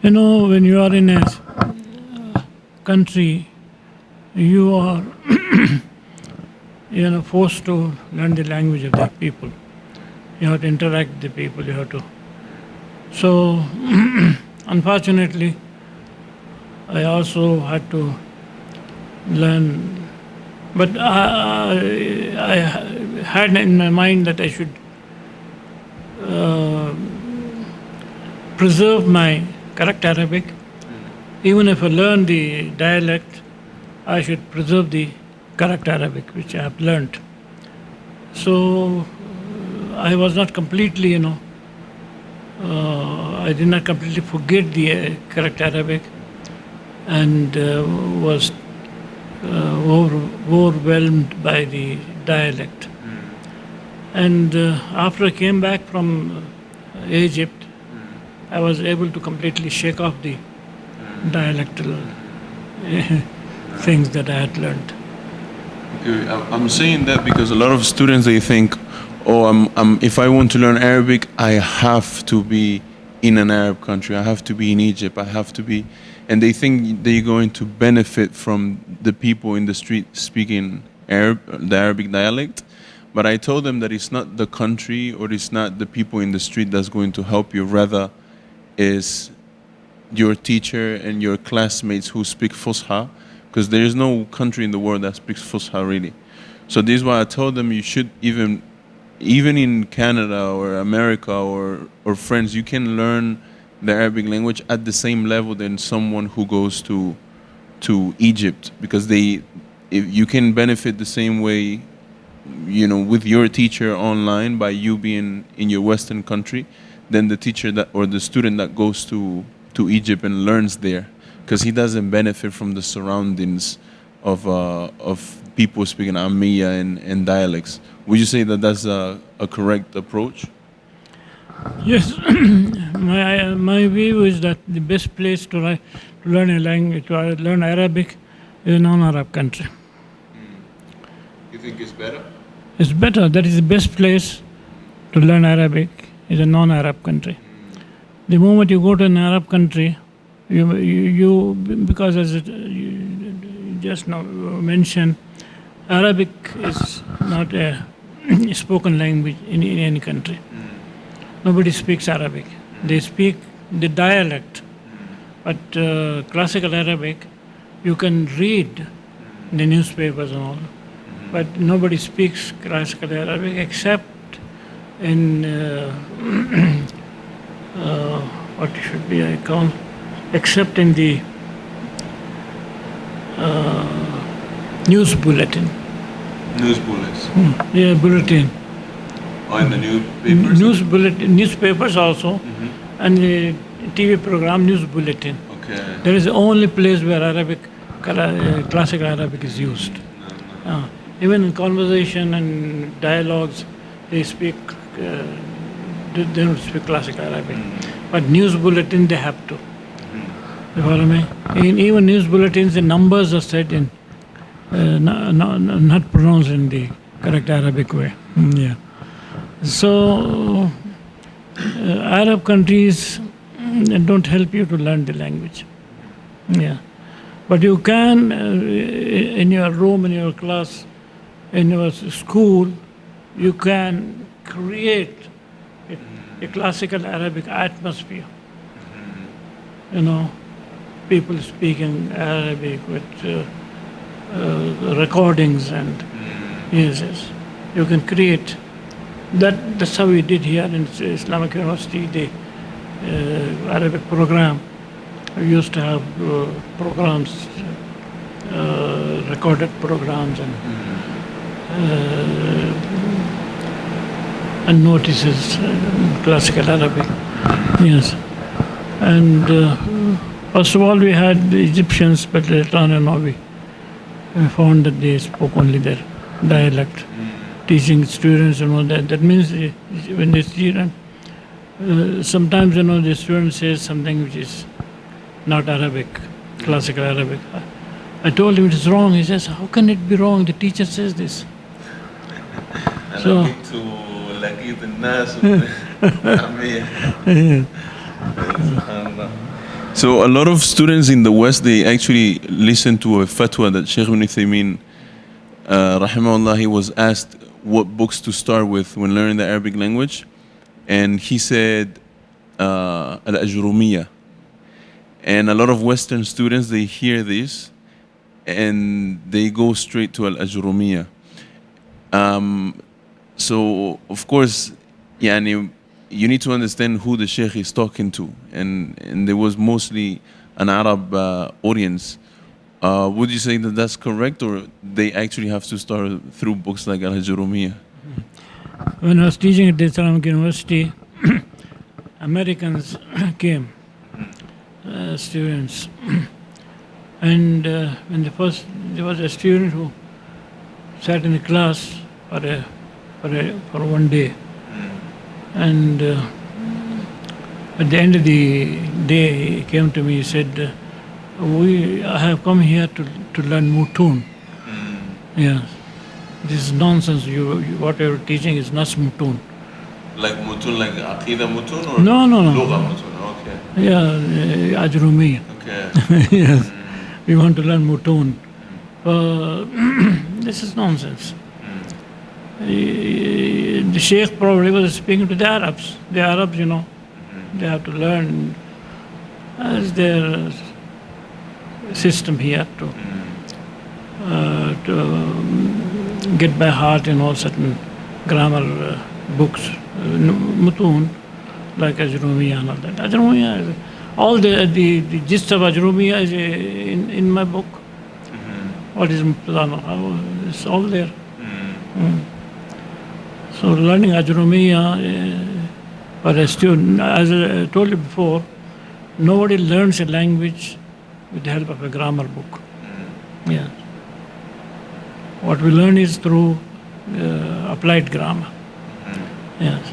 You know, when you are in a country, you are you know forced to learn the language of the people. You have to interact with the people. You have to. So, unfortunately, I also had to learn, but I, I had in my mind that I should uh, preserve my correct Arabic. Even if I learn the dialect, I should preserve the correct Arabic which I have learnt. So I was not completely, you know, uh, I did not completely forget the uh, correct Arabic and uh, was uh, over, overwhelmed by the dialect. And uh, after I came back from uh, Egypt, I was able to completely shake off the dialectal uh, things that I had learned. Okay, I'm saying that because a lot of students they think, oh, I'm, I'm, if I want to learn Arabic, I have to be in an Arab country. I have to be in Egypt. I have to be, and they think they're going to benefit from the people in the street speaking Arab, the Arabic dialect. But I told them that it's not the country or it's not the people in the street that's going to help you. Rather, is your teacher and your classmates who speak Fusha, because there is no country in the world that speaks Fusha really. So this is why I told them you should even, even in Canada or America or or France, you can learn the Arabic language at the same level than someone who goes to to Egypt because they, if you can benefit the same way, you know, with your teacher online by you being in your Western country, than the teacher that or the student that goes to to Egypt and learns there, because he doesn't benefit from the surroundings of uh, of people speaking Amiya and, and dialects. Would you say that that's a, a correct approach? Yes, my my view is that the best place to, to learn a language, to uh, learn Arabic, is a non-Arab country. You think it's better? It's better. That is the best place to learn Arabic is a non-Arab country. The moment you go to an Arab country, you, you, you because as it, you just now mentioned, Arabic is not a spoken language in, in any country. Nobody speaks Arabic. They speak the dialect, but uh, classical Arabic, you can read the newspapers and all, but nobody speaks classical Arabic except in uh, uh, what should be I call, except in the uh, news bulletin. News bullets. Yeah, bulletin. Or in the newspapers? News bulletin, newspapers also, and the TV program news bulletin. Okay. There is the only place where Arabic, uh, classical Arabic is used. Uh, even in conversation and dialogues, they speak, uh, they don't speak classical Arabic. But news bulletin, they have to. You follow me? In even news bulletins, the numbers are said in, uh, not, not, not pronounced in the correct Arabic way. Mm, Yeah. So, uh, Arab countries mm, don't help you to learn the language. Yeah. But you can, uh, in your room, in your class, in your school, you can create a, a classical Arabic atmosphere. You know, people speaking Arabic with uh, uh, recordings and yes. You can create. That, that's how we did here in Islamic University, the uh, Arabic program. We used to have uh, programs, uh, recorded programs and uh, and notices, uh, classical Arabic. Yes. And first of all, we had the Egyptians, but later on, you know, we, I found that they spoke only their dialect, teaching students and all that. That means eh, when they student them, uh, sometimes you know the student says something which is not Arabic, classical Arabic. I told him it is wrong. He says, how can it be wrong? The teacher says this. so, So a lot of students in the West they actually listen to a fatwa that Sheikh Ibn Uthaymeen uh, rahimahullah he was asked what books to start with when learning the Arabic language. And he said uh, al-ajrumiyya. And a lot of Western students they hear this and they go straight to al-ajrumiyya. Um, so of course yani, you need to understand who the sheikh is talking to. And, and there was mostly an arab uh, audience. Uh, would you say that that's correct or they actually have to start through books like al-ajrumiyya When I was teaching at the Islamic University, Americans came, uh, students, and uh, when the first there was a student who sat in the class for a, for a, for one day, and uh, at the end of the day he came to me. He said, uh, "We I have come here to to learn mutun." Yes. This is nonsense. You, you what you're teaching is not mutun. like mutun like aqidah mutun or No, no, no. lugha mutun okay Yeah, uh, Ajrumi. okay yes. We want to learn mutun. Uh, this is nonsense. The Sheikh probably was speaking to the Arabs. The Arabs, you know, they have to learn as their system here to uh, to um, get by heart, you know, certain grammar uh, books, uh, mutun, like Ajrumiya and all that. Ajrumiya, is- all the, the, the gist of Ajrumiya is uh, in, in my book. What is Mubtada? How- It's all there. Mm. So learning Ajrumiya uh, for a student, as I told you before, nobody learns a language with the help of a grammar book. Yeah. What we learn is through uh, applied grammar. Yes.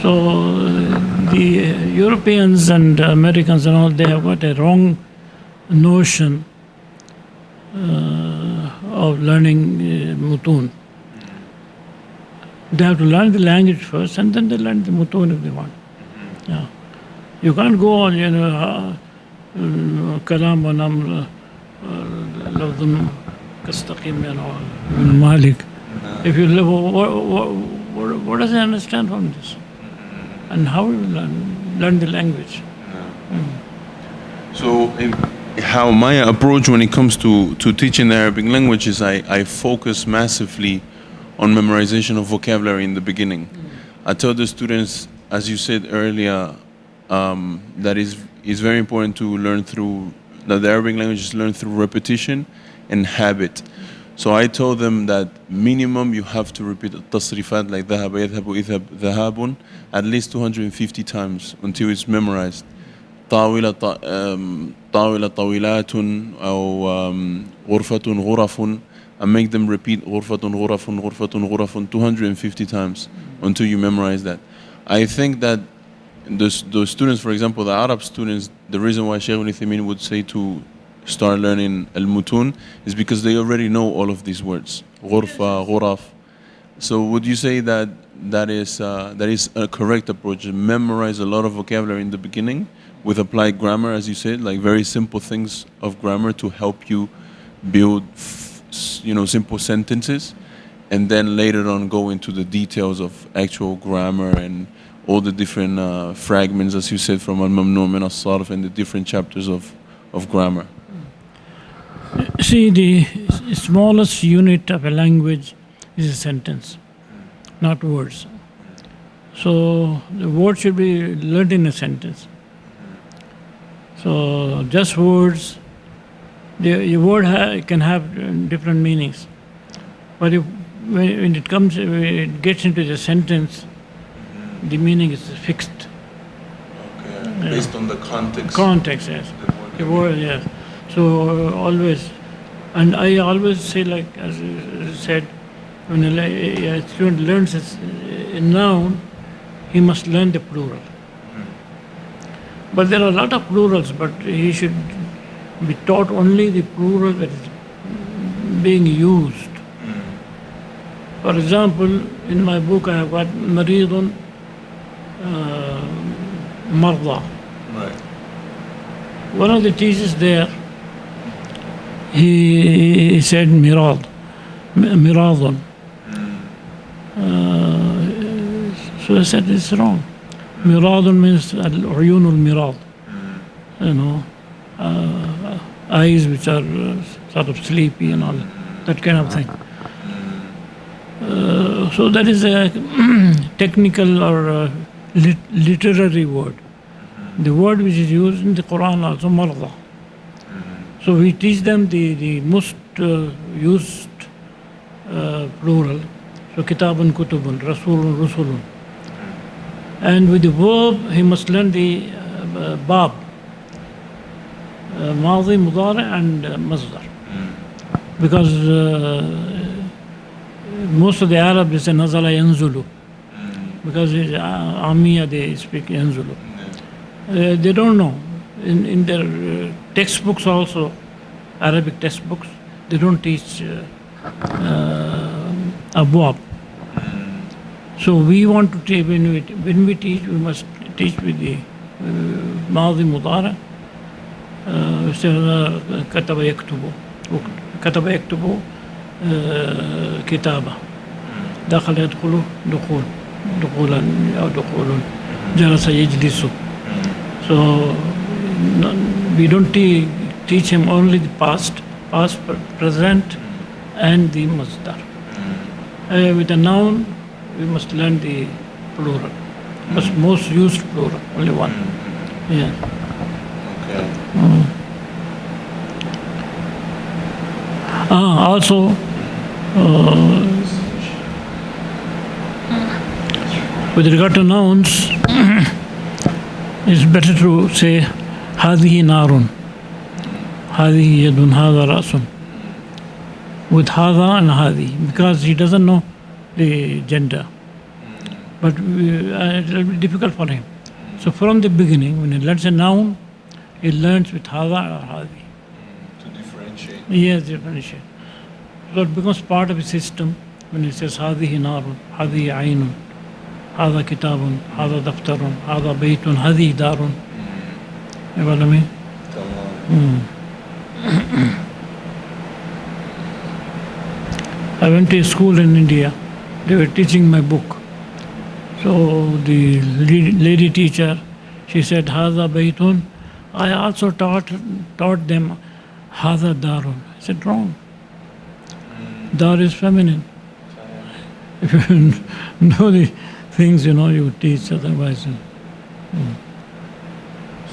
So uh, the uh, Europeans and Americans and all, they have got a wrong notion uh, of learning uh, mutun. They have to learn the language first, and then they learn the mutun if they want. Yeah. You can't go on, you know, uh, uh, kalam wa namr, uh, lafdun kastaqim, you know, ibn Malik. Mm-hmm. If you live, what, what, what, what does he understand from this? Mm-hmm. And how will you learn, learn the language? Mm. So, in, how my approach when it comes to, to teaching the Arabic language is I, I focus massively on memorization of vocabulary in the beginning. I tell the students, as you said earlier, um, that is is very important to learn through that the Arabic language is learned through repetition and habit. So I told them that minimum you have to repeat التصريفات like ذهب يذهب إذهب ذهاب at least 250 times until it's memorized. طاولة ط- um, طاولة طاولات أو um, غرفة غرف and make them repeat غرفة غرف غرفة غرف 250 times until you memorize that. I think that the, the students, for example, the Arab students, the reason why Shaykh Ibn Uthaymeen would say to start learning al-mutun is because they already know all of these words. غرفة, غرف. So would you say that that is, uh, that is a correct approach? Memorize a lot of vocabulary in the beginning with applied grammar, as you said, like very simple things of grammar to help you build f- s- you know simple sentences, and then later on go into the details of actual grammar and all the different uh, fragments, as you said, from al mamnu min al sarf and the different chapters of of grammar. See, the smallest unit of a language is a sentence, not words. So the word should be learned in a sentence. So just words, the, the word ha- can have uh, different meanings. But if, when when it comes, when it gets into the sentence, the meaning is fixed. Okay. Based on the context. Context, yes. The word, yes. So uh, always, and I always say, like as you said, when a, a student learns a noun, he must learn the plural. But there are a lot of plurals, but he should be taught only the plural that is being used. For example, in my book I have got maridun, uh, marda. Right. One of the teachers there, he said mirad, miradun. Uh, so I said it's wrong. Miradun means al-uyun al-mirad, you know, uh, eyes which are uh, sort of sleepy and all that kind of thing. Uh, so that is a technical or uh lit- literary word. The word which is used in the Quran also marda. So we teach them the, the most uh, used uh, plural. So kitabun kutubun, rasulun rusulun. And with the verb, he must learn the uh, bab, uh, madi, mudari and uh, masdar. Because uh, most of the Arab is a nazala yanzulu. Because it's uh, Amiya, they speak yanzulu. Uh, they don't know. In, in their uh, textbooks also, Arabic textbooks, they don't teach uh, uh, abwab. So we want to teach, when we, when we teach, we must teach with the uh, ماضي مضارع uh, مثل كتب يكتب كتب يكتب آه، كتابة دخل يدخل دخول دخولا أو دخول جلس يجلس so we don't te- teach him only the past, past, pre- present, and the masdar. Uh, with a noun, we must learn the plural, but most used plural, only one. Yeah. Okay. Ah, also, uh, with regard to nouns, it's better to say هذه نار هذه يد هذا رأس with هذا and هذه because he doesn't know the gender but we, uh, it will be difficult for him so from the beginning when he learns a noun he learns with هذا or هذه To differentiate. Yes, differentiate. So it becomes part of a system when it says هذه نار هذه عين هذا كتاب هذا دفتر هذا بيت هذه دار You know what I mean? I went to a school in India. They were teaching my book. So the lady lady teacher, she said, "Hada baytun." I also taught taught them, "Hada darun." I said, "Wrong. Dar is feminine. If you know the things, you know, you teach. Otherwise,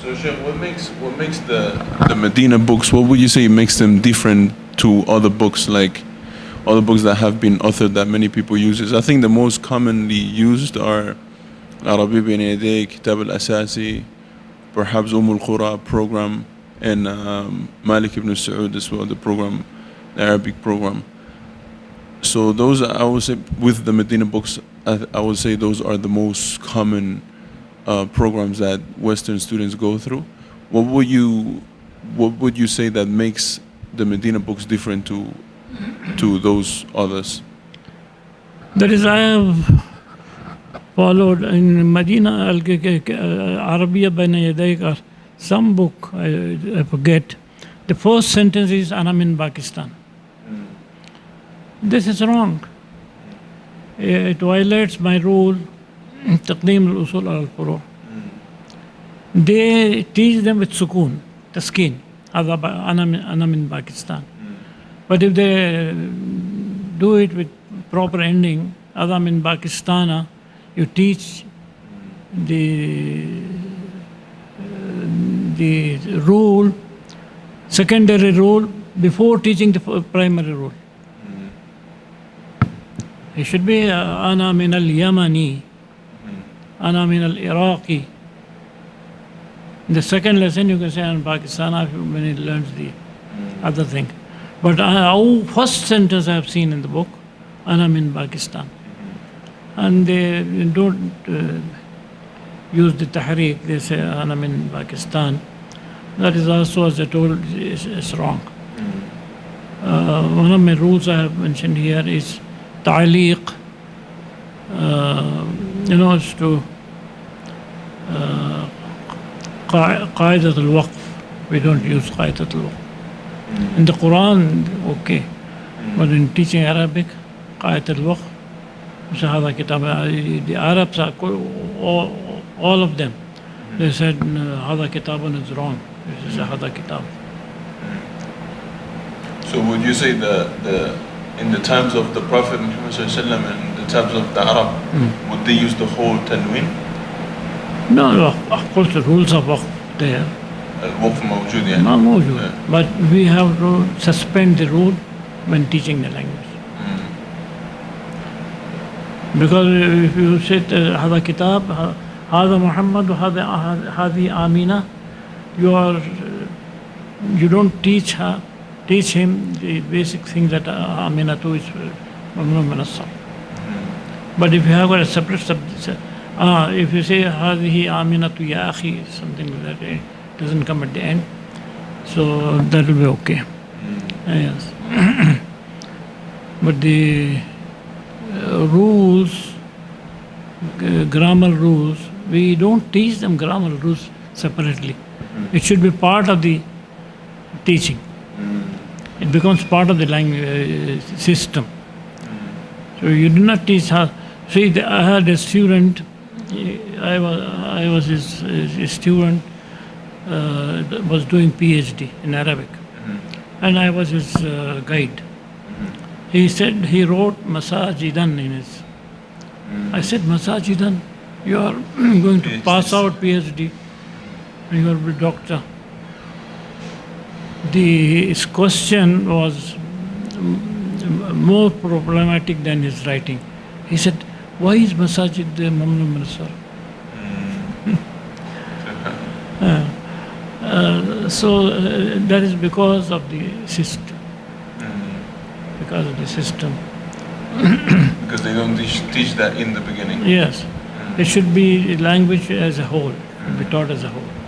So, Sheikh, what makes what makes the the Medina books? What would you say makes them different to other books, like other books that have been authored that many people uses? I think the most commonly used are Arabi bin Yadeh, Kitab al-Asasi, perhaps Umm al-Qura program, and um, Malik ibn Saud as well, the program, the Arabic program. So those, I would say, with the Medina books, I, I would say those are the most common uh, programs that Western students go through. What would you, what would you say that makes the Medina books different to, to those others? that is, I have Followed in Medina uh, Arabia Baina Yadaykar, some book, I, I, forget. The first sentence is, and I'm in Pakistan. This is wrong. It violates my rule, Taqdeem al-Usul al-Furu. They teach them with sukun, taskin, ana in Pakistan. But if they do it with proper ending, Adam in Pakistana, you teach the the rule, secondary rule, before teaching the f- primary rule. It should be uh, أنا من اليمني أنا من العراقي In the second lesson you can say I'm Pakistan when he learns the other thing. But uh, our first sentence I have seen in the book, أنا من Pakistan. and they don't uh, use the tahriq, they say, and I'm in Pakistan. That is also, as I told, is, is wrong. Mm. Uh, one of my rules I have mentioned here is ta'liq, uh, you know, it's to uh, qaidat al waqf. We don't use qaidat al waqf. Mm. In the Quran, okay, mm. but in teaching Arabic, qaidat al waqf Sahaba Kitab, uh, the Arabs, are, all, all of them, they hmm. said Hada Kitabun is wrong. This is hmm. Hada Kitab. Hmm. So would you say that the in the times of the Prophet Muhammad and the times of the Arab, mm. would they use the whole Tanwin? No, of course the rules of waqf there. Uh, Al-waqf yeah. Not. But we have to suspend the rule when teaching the language. Because if you sit uh, Hada Kitab, Hada Muhammad, Hadi Amina, you are you don't teach her, teach him the basic thing that uh, Amina too is uh, Mamnu' min as-Sarf. But if you have a separate subject, uh, if you say Hadihi Aminatu Ya Akhi, something like that, it doesn't come at the end. So that will be okay. Uh, yes. but the rules, grammar rules, we don't teach them grammar rules separately. It should be part of the teaching. It becomes part of the language uh, system. So you do not teach how. See, the, I had a student. I was I was his, his student. Uh, was doing PhD in Arabic, and I was his uh, guide. He said he wrote Masajidan in his. I said Masajidan, you are going to pass out PhD, and you are a doctor. The his question was more problematic than his writing. He said, Why is Masajid the Mamnu' min as-Sarf? Uh, so uh, that is because of the system. Because of the system. Because they don't teach, teach that in the beginning. Yes. It should be language as a whole, should be taught as a whole.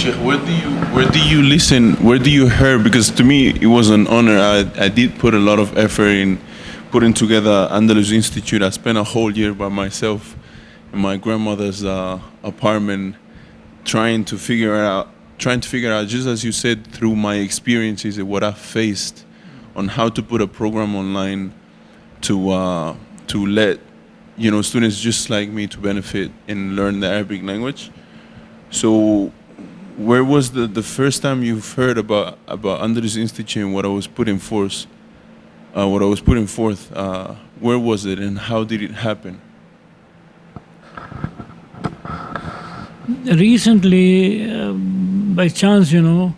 Sheikh, where do you where do you listen? Where do you hear? Because to me, it was an honor. I, I did put a lot of effort in putting together Andalus Institute. I spent a whole year by myself in my grandmother's uh, apartment, trying to figure out, trying to figure out, just as you said, through my experiences and what I faced, on how to put a program online to uh, to let you know students just like me to benefit and learn the Arabic language. So, where was the, the first time you've heard about about Andalus Institute and what I was putting forth? Uh, what I was putting forth. Uh, where was it and how did it happen? Recently, uh, by chance, you know,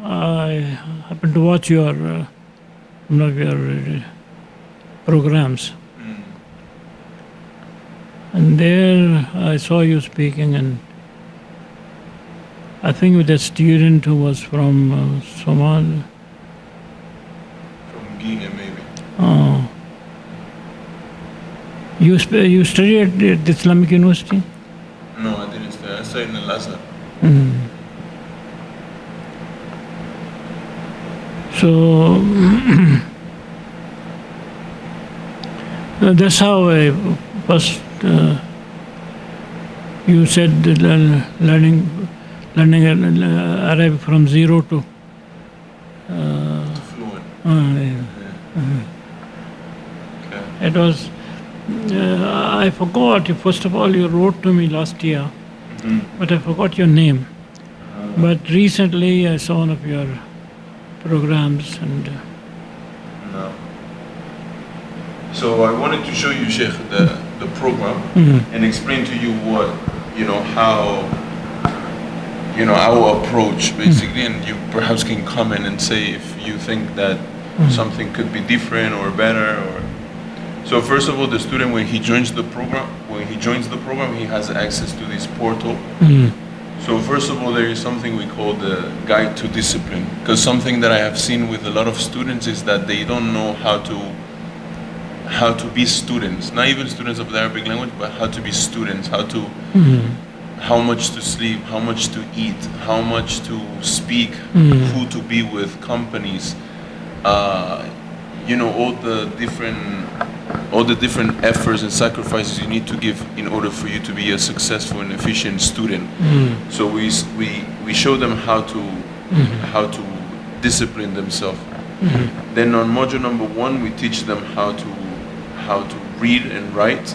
I happened to watch your uh, one of your uh, programs, and there I saw you speaking, and I think with a student who was from uh, Somalia. From Guinea, maybe. Oh. You, sp- you studied at the Islamic University? No, I didn't study. I studied in Al Azhar. So uh, that's how I first uh, you said that learning learning uh, Arabic from zero to uh, Fluent. uh, yeah. Okay. it was uh, I forgot first of all you wrote to me last year but I forgot your name but recently I saw one of your programs and uh, No. So I wanted to show you, Sheikh, the, the program and explain to you what, you know, how, you know, our approach basically, and you perhaps can comment and say if you think that mm-hmm. something could be different or better or. So first of all, the student when he joins the program, when he joins the program, he has access to this portal. Mm-hmm. So first of all, there is something we call the guide to discipline. Because something that I have seen with a lot of students is that they don't know how to how to be students. Not even students of the Arabic language, but how to be students. How to mm-hmm. How much to sleep, how much to eat, how much to speak, hmm. who to be with, companies. Uh, you know all the different all the different efforts and sacrifices you need to give in order for you to be a successful and efficient student. Hmm. So we we we show them how to hmm. how to discipline themselves. Then on module number one, we teach them how to how to read and write,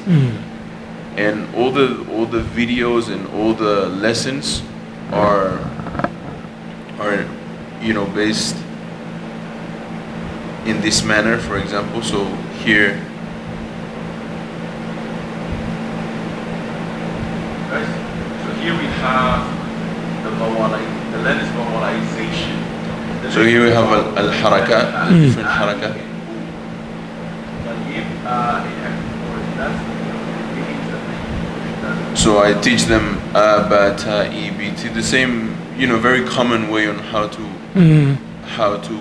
and all the all the videos and all the lessons are are you know based in this manner. For example, so here. Guys, so here we have the bawali, the lens bawalization. So here we have al- al-harakat, the hmm. different harakat. Uh, So I teach them uh, about uh, EBT, the same, you know, very common way on how to mm-hmm. how to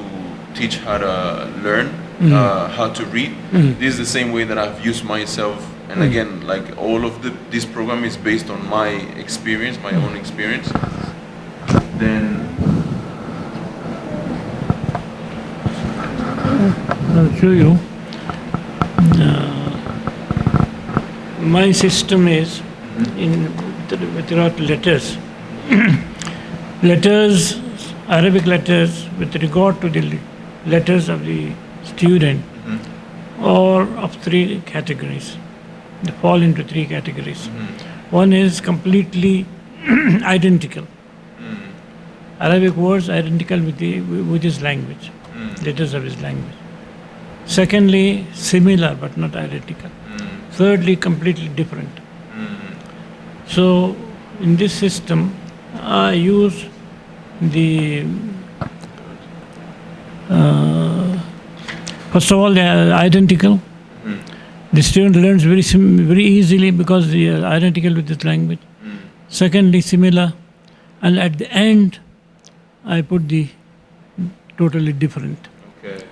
teach how to learn, mm-hmm. uh, how to read. Mm-hmm. This is the same way that I've used myself. And again, like all of the, this program is based on my experience, my own experience. Then I'll show you. Uh, my system is in with regard to letters. letters, Arabic letters, with regard to the letters of the student, mm-hmm. or of three categories. They fall into three categories. Mm-hmm. One is completely identical. Mm-hmm. Arabic words identical with, the, with his language, letters of his language. Secondly, similar but not identical. Thirdly, completely different. So, in this system, I use the uh, first of all they are identical. The student learns very sim- very easily because they are identical with this language. Secondly, similar, and at the end, I put the totally different. okay.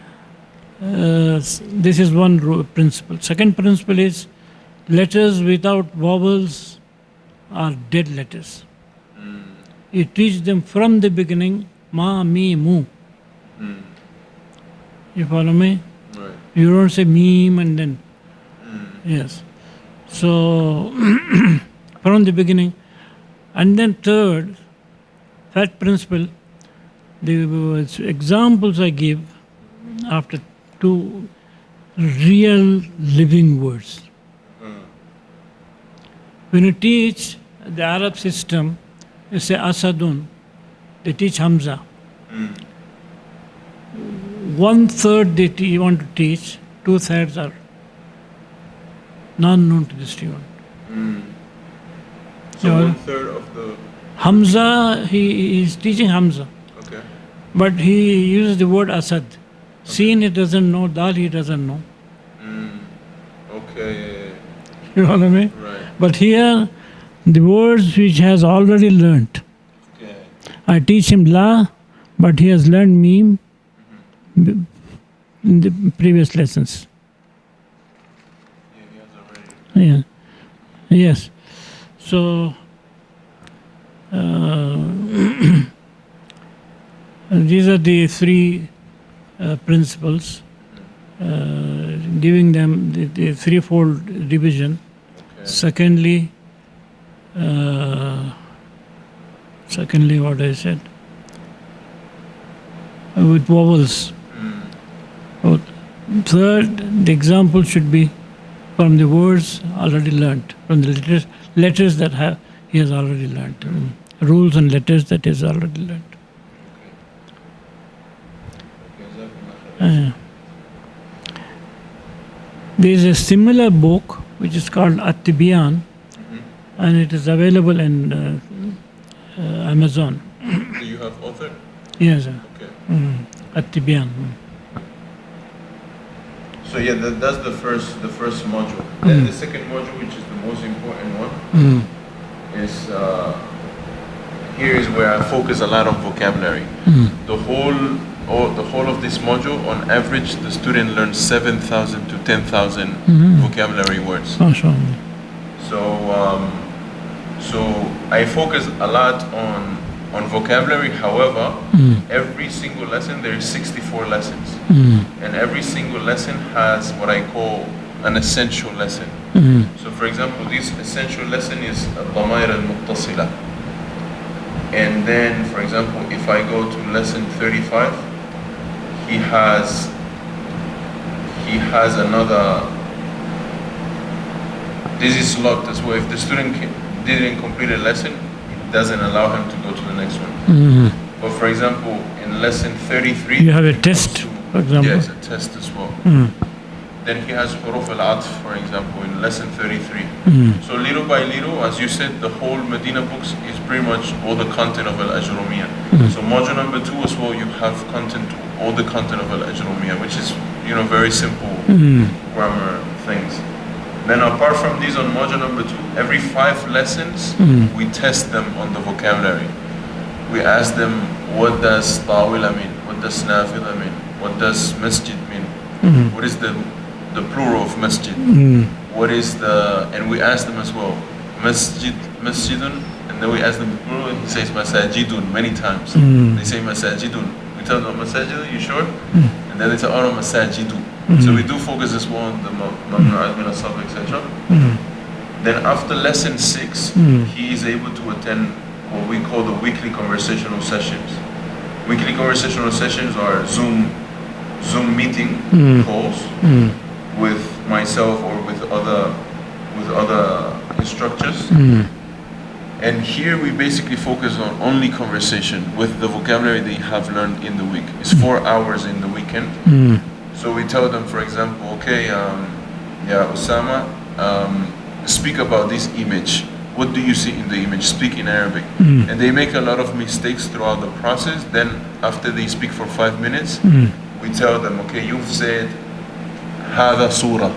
Uh, this is one principle. Second principle is letters without vowels are dead letters. You teach them from the beginning, ma, me, mu. You follow me? Right. You don't say meme and then. Yes. So, from the beginning. And then, third, that principle, the examples I give after two real living words. When you teach the Arab system, they say Asadun, they teach Hamza. Hmm. One third they te- want to teach, two thirds are non known to the student. Hmm. So Yeah. one third of the. Hamza, he is teaching Hamza, Okay. but he uses the word Asad. Seen he doesn't know, Dal he doesn't know. Hmm. Okay. You know what I mean? Right. But here, the words which has already learnt. Okay. I teach him La, but he has learned Meme in the previous lessons. Yeah, he has already. Yeah. Yes. So, uh, these are the three uh, principles, uh, giving them the, the threefold division. Secondly, uh, secondly, what I said uh, with vowels. Oh, Third, the example should be from the words already learnt, from the letters, letters that have, he has already learnt, mm, rules and letters that he has already learnt. Uh, there is a similar book which is called At-Tibyan and it is available in uh, uh, Amazon. Do you have author? Yes, sir. Okay. Mm. At-Tibyan. mm. So yeah, that, that's the first the first module. Then the second module, which is the most important one, Mm. is uh, here is where I focus a lot on vocabulary. Mm. The whole or the whole of this module, on average, the student learns 7,000 to 10,000 mm-hmm. vocabulary words. So, um, so I focus a lot on on vocabulary. However, mm. every single lesson there is 64 lessons, mm. and every single lesson has what I call an essential lesson. Mm. So, for example, this essential lesson is al-damair al-muttasila. And then, for example, if I go to lesson 35, he has he has another. This is locked as well. If the student didn't complete a lesson, it doesn't allow him to go to the next one. Mm-hmm. But for example, in lesson 33, You have a test, to- for example? Yes, a test as well. Mm-hmm. Then he has huruf al-atf, for example, in lesson 33. Mm-hmm. So little by little, as you said, the whole Medina books is pretty much all the content of al-Ajrumiyah. So module number two as well, you have content, all the content of al-Ajrumiyah, which is, you know, very simple hmm. grammar things. Then apart from these on module number two, every five lessons, hmm. we test them on the vocabulary. We ask them, what does tawila mean? What does nafila mean? What does masjid mean? Hmm. What is the, the plural of masjid? What is the, and we ask them as well, masjid, masjidun, and then we ask them the plural, and he says masajidun many times. They say masajidun. Tell them, masajidun, you sure? Hmm. And then they say, oh no, masajidu. Hmm. So we do focus this well on the mamnu'at min etc. Then after lesson six, hmm. he is able to attend what we call the weekly conversational sessions. Weekly conversational sessions are Zoom Zoom meeting calls with myself or with other with other instructors. And here we basically focus on only conversation with the vocabulary they have learned in the week. It's four hours in the weekend. So we tell them, for example, okay, um, yeah, Osama, um, speak about this image. What do you see in the image? Speak in Arabic. And they make a lot of mistakes throughout the process. Then, after they speak for five minutes, we tell them, okay, you've said هذا surah.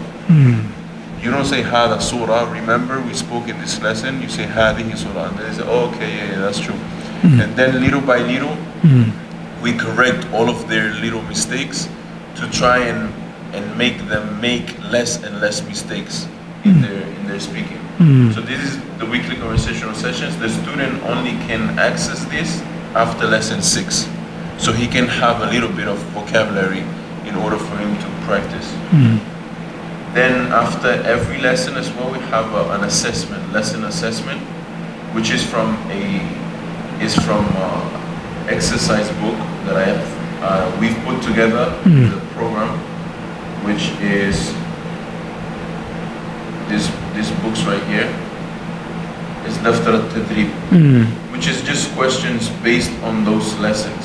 You don't say hada surah. Remember, we spoke in this lesson. You say hadihi surah, and they say, oh, okay, yeah, yeah that's true. Mm. And then little by little, mm we correct all of their little mistakes to try and and make them make less and less mistakes in mm their in their speaking. Hmm. So this is the weekly conversational sessions. The student only can access this after lesson six, so he can have a little bit of vocabulary in order for him to practice. Hmm. Then after every lesson as well, we have a, an assessment, lesson assessment, which is from a is from uh, exercise book that I have uh, we've put together the program, which is this this books right here. It's Daftar al-Tadrib, which which is just questions based on those lessons.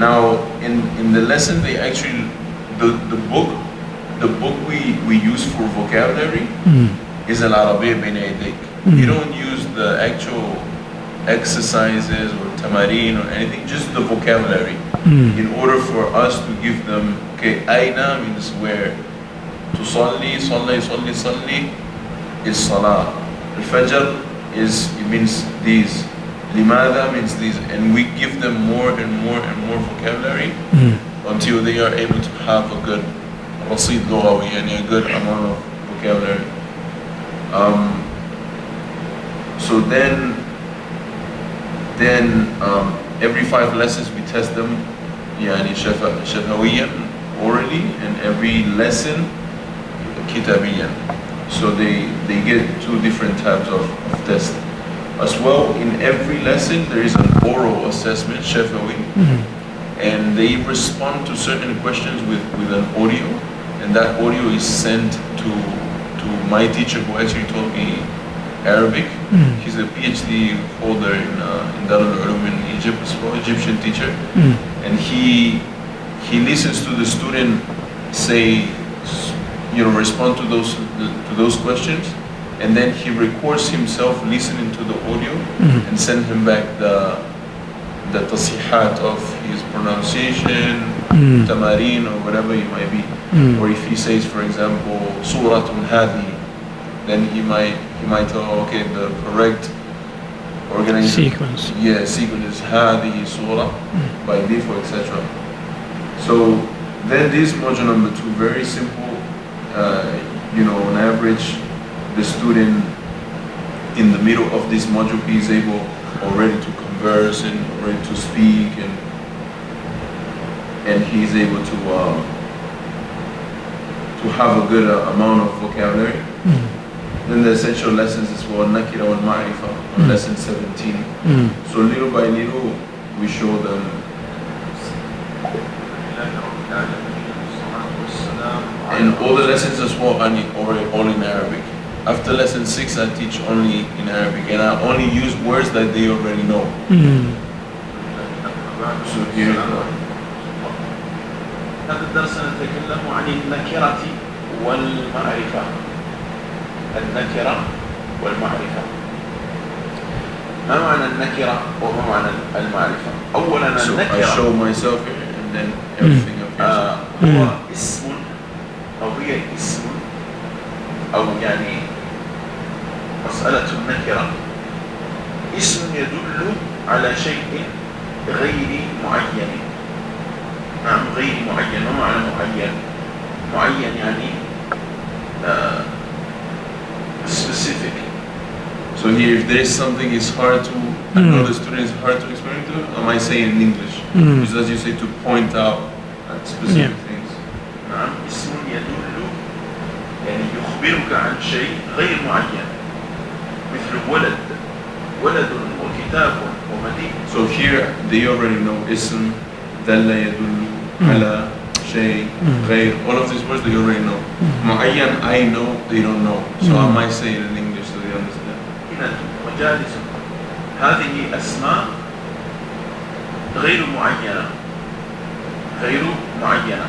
Now, in, in the lesson, they actually, the, the book, the book we, we use for vocabulary hmm. is Al Arabiya Bain Yadayk. Hmm. You don't use the actual exercises or tamarin or anything, just the vocabulary. Hmm. In order for us to give them, okay, aina means where. Tusalli, salli, salli, salli is salah. Al-fajr is, it means these. Limada means these. And we give them more and more and more vocabulary until they are able to have a good رصيد لغوي يعني a good amount of vocabulary. Um, so then, then um, every five lessons we test them يعني شفا- شفويا orally and every lesson كتابيا. So they, they get two different types of, of tests. As well, in every lesson there is an oral assessment, shafawi, and they respond to certain questions with, with an audio, and that audio is sent to, to my teacher who actually taught me Arabic. Hmm. He's a PhD holder in, uh, in Darul Ulum in Egypt well, Egyptian teacher. Hmm. And he, he listens to the student say, you know, respond to those, to those questions, and then he records himself listening to the audio hmm. and send him back the, the tasihat of his pronunciation, Hmm. tamarin or whatever it might be. Hmm. Or if he says, for example, suratun hadi, then he might he might tell, okay, the correct organization. Sequence. Yeah, sequence is hadi surah hmm. by default, etc. So then this module number two, very simple. Uh, you know, on average, the student in the middle of this module is able already to converse and already to speak and and he's able to uh, to have a good uh, amount of vocabulary. Then the essential lessons is for Nakira wal Ma'rifa on lesson 17. So little by little we show them and all the lessons as well are all, in Arabic. After lesson 6 I teach only in Arabic and I only use words that they already know. So here هذا الدرس سنتكلم عن النكرة والمعرفة. النكرة والمعرفة. ما معنى النكرة وما معنى المعرفة؟ أولا So I النكرة show myself and then everything appears. آه، هو اسم أو هي اسم أو يعني مسألة النكرة. اسم يدل على شيء غير معين. نعم غير معين ما معنى معين معين يعني آه، specific So here, if there is something is hard to, I know the student is hard to explain to, am I saying in English? Just as you say to point out at specific Yeah. things. نعم اسم يدل يعني يخبرك عن شيء غير معين مثل ولد ولد وكتاب ومدينة So here, they already know ism, dalla yadullu, ala, shay, غير, all of these words they already know. Mu'ayyan, I know, they don't know. So I might say it in English so they understand. وجالس هذه أسماء غير معينة. غير معينة.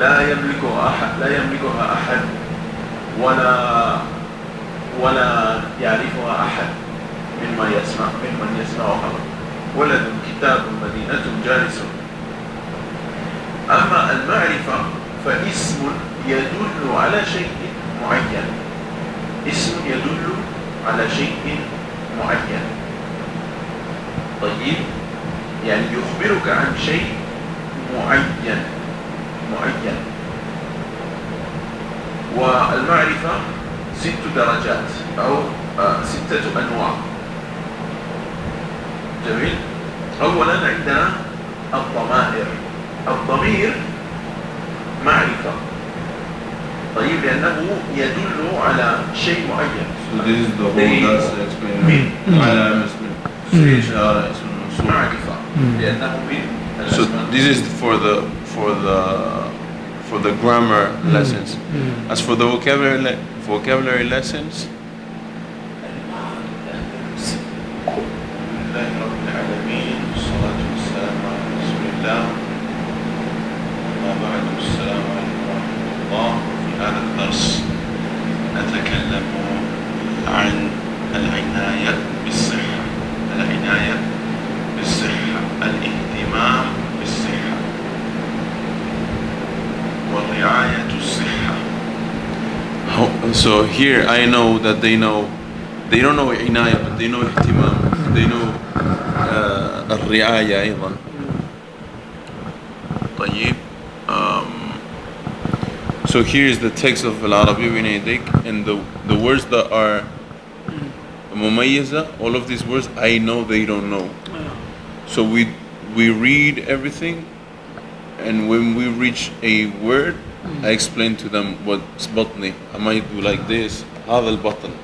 لا يملكها أحد لا يملكها أحد ولا ولا يعرفها أحد مما يسمع ممن يسمعها. ولد كتاب مدينة جالس. أما المعرفة فاسم يدل على شيء معين. اسم يدل على شيء معين. طيب يعني يخبرك عن شيء معين. معين. والمعرفة ست درجات أو آه، ستة أنواع. جميل؟ أولا عندنا الضمائر. الضمير معرفة طيب لأنه يدل على شيء معين So this is the whole that's. معرفة لأنه من So this is for the for the for the grammar lessons. As for the vocabulary le- vocabulary lessons, نتكلم عن العناية بالصحة. العناية بالصحة. الاهتمام بالصحة. ورعاية الصحة. So here I know that they know they don't know عناية but they know اهتمام. They know uh, الرعاية أيضا. طيب. So here's the text of Al-Arabiya Bayna Yadayk and the, the words that are Mumayyiza, all of these words, I know they don't know. So we, we read everything and when we reach a word, I explain to them what's batni. I might do like this, هذا button,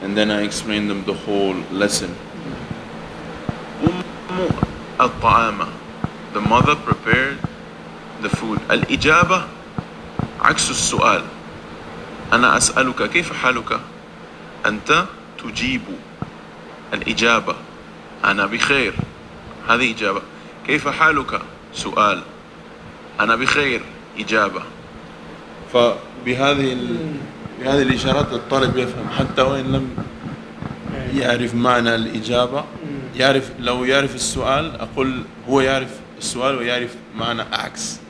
And then I explain them the whole lesson. The mother prepared the food. Al Ijaba. عكس السؤال. أنا أسألك كيف حالك؟ أنت تجيب الإجابة. أنا بخير. هذه إجابة. كيف حالك؟ سؤال. أنا بخير. إجابة. فبهذه ال... بهذه الإشارات الطالب يفهم. حتى وإن لم يعرف معنى الإجابة يعرف لو يعرف السؤال أقول هو يعرف السؤال ويعرف معنى عكس.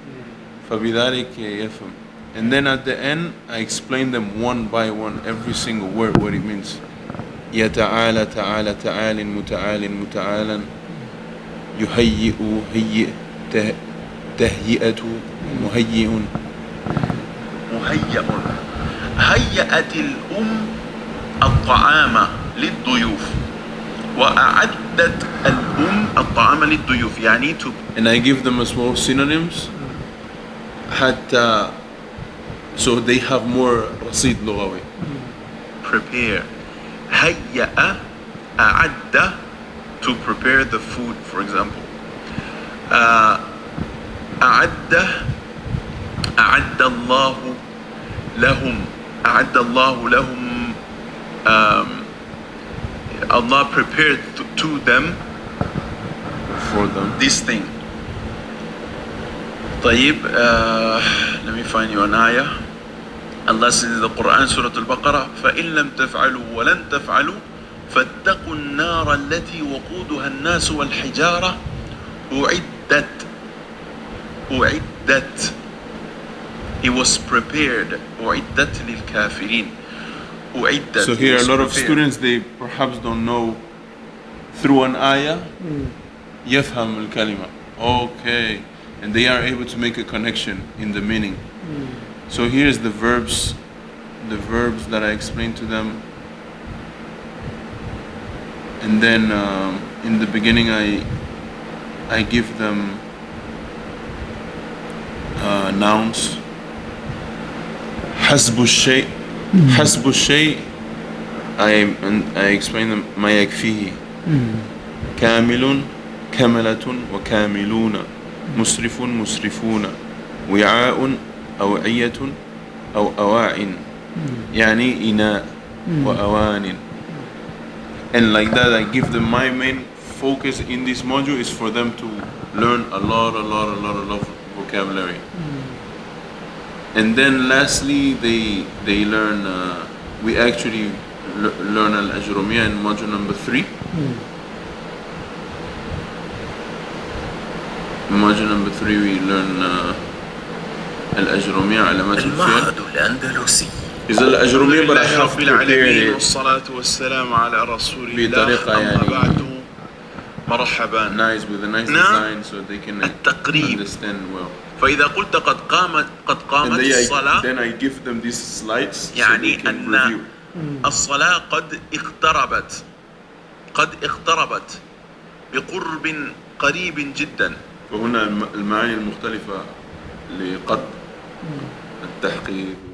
فبذلك يفهم. and then at the end I explain them one by one every single word what it means يتعالى تعالى تعال متعال متعالا يهيئ هيئ ته- تهيئة مهيئ مهيئ هيأت الأم الطعام للضيوف وأعدت الأم الطعام للضيوف يعني to and I give them a small synonyms حتى so they have more رصيد لغوي prepare هيأ أعد to prepare the food for example uh, أعد أعد الله لهم أعد الله لهم um, Allah prepared to, to them for them this thing طيب uh, let me find you an ayah Allah says in the Quran Surah Al-Baqarah فإن لم تفعلوا ولن تفعلوا فاتقوا النار التي وقودها الناس والحجارة أعدت أعدت It was prepared أعدت للكافرين أعدت So here a lot of prepared. students they perhaps don't know through an ayah يفهم الكلمة okay and they are able to make a connection in the meaning so here's the verbs the verbs that I explained to them and then um, in the beginning I I give them uh, nouns حسب الشيء حسب الشيء I, and I explain them ما يكفيه كامل كملة وكاملون مسرف مسرفون وعاء أوعية أو أواع يعني إناء وأوان and like that I give them my main focus in this module is for them to learn a lot a lot a lot a lot of vocabulary and then lastly they they learn uh, we actually le- learn al-ajrumiyya in module number 3 module number 3 we learn uh, al-ajrumiyya علامات المعهد الأندلسي. I لله have رب العالمين والصلاة والسلام على رسول الله. بطريقة أما يعني بعد مرحبا. Nice with a nice نعم. design so they can التقريب. understand well. فإذا قلت قد قامت قد قامت I, الصلاة then I give them these slides so they يعني can أن review. الصلاة قد اقتربت. قد اقتربت بقرب قريب جدا. الم- المعاني المختلفة لقد التحقيق.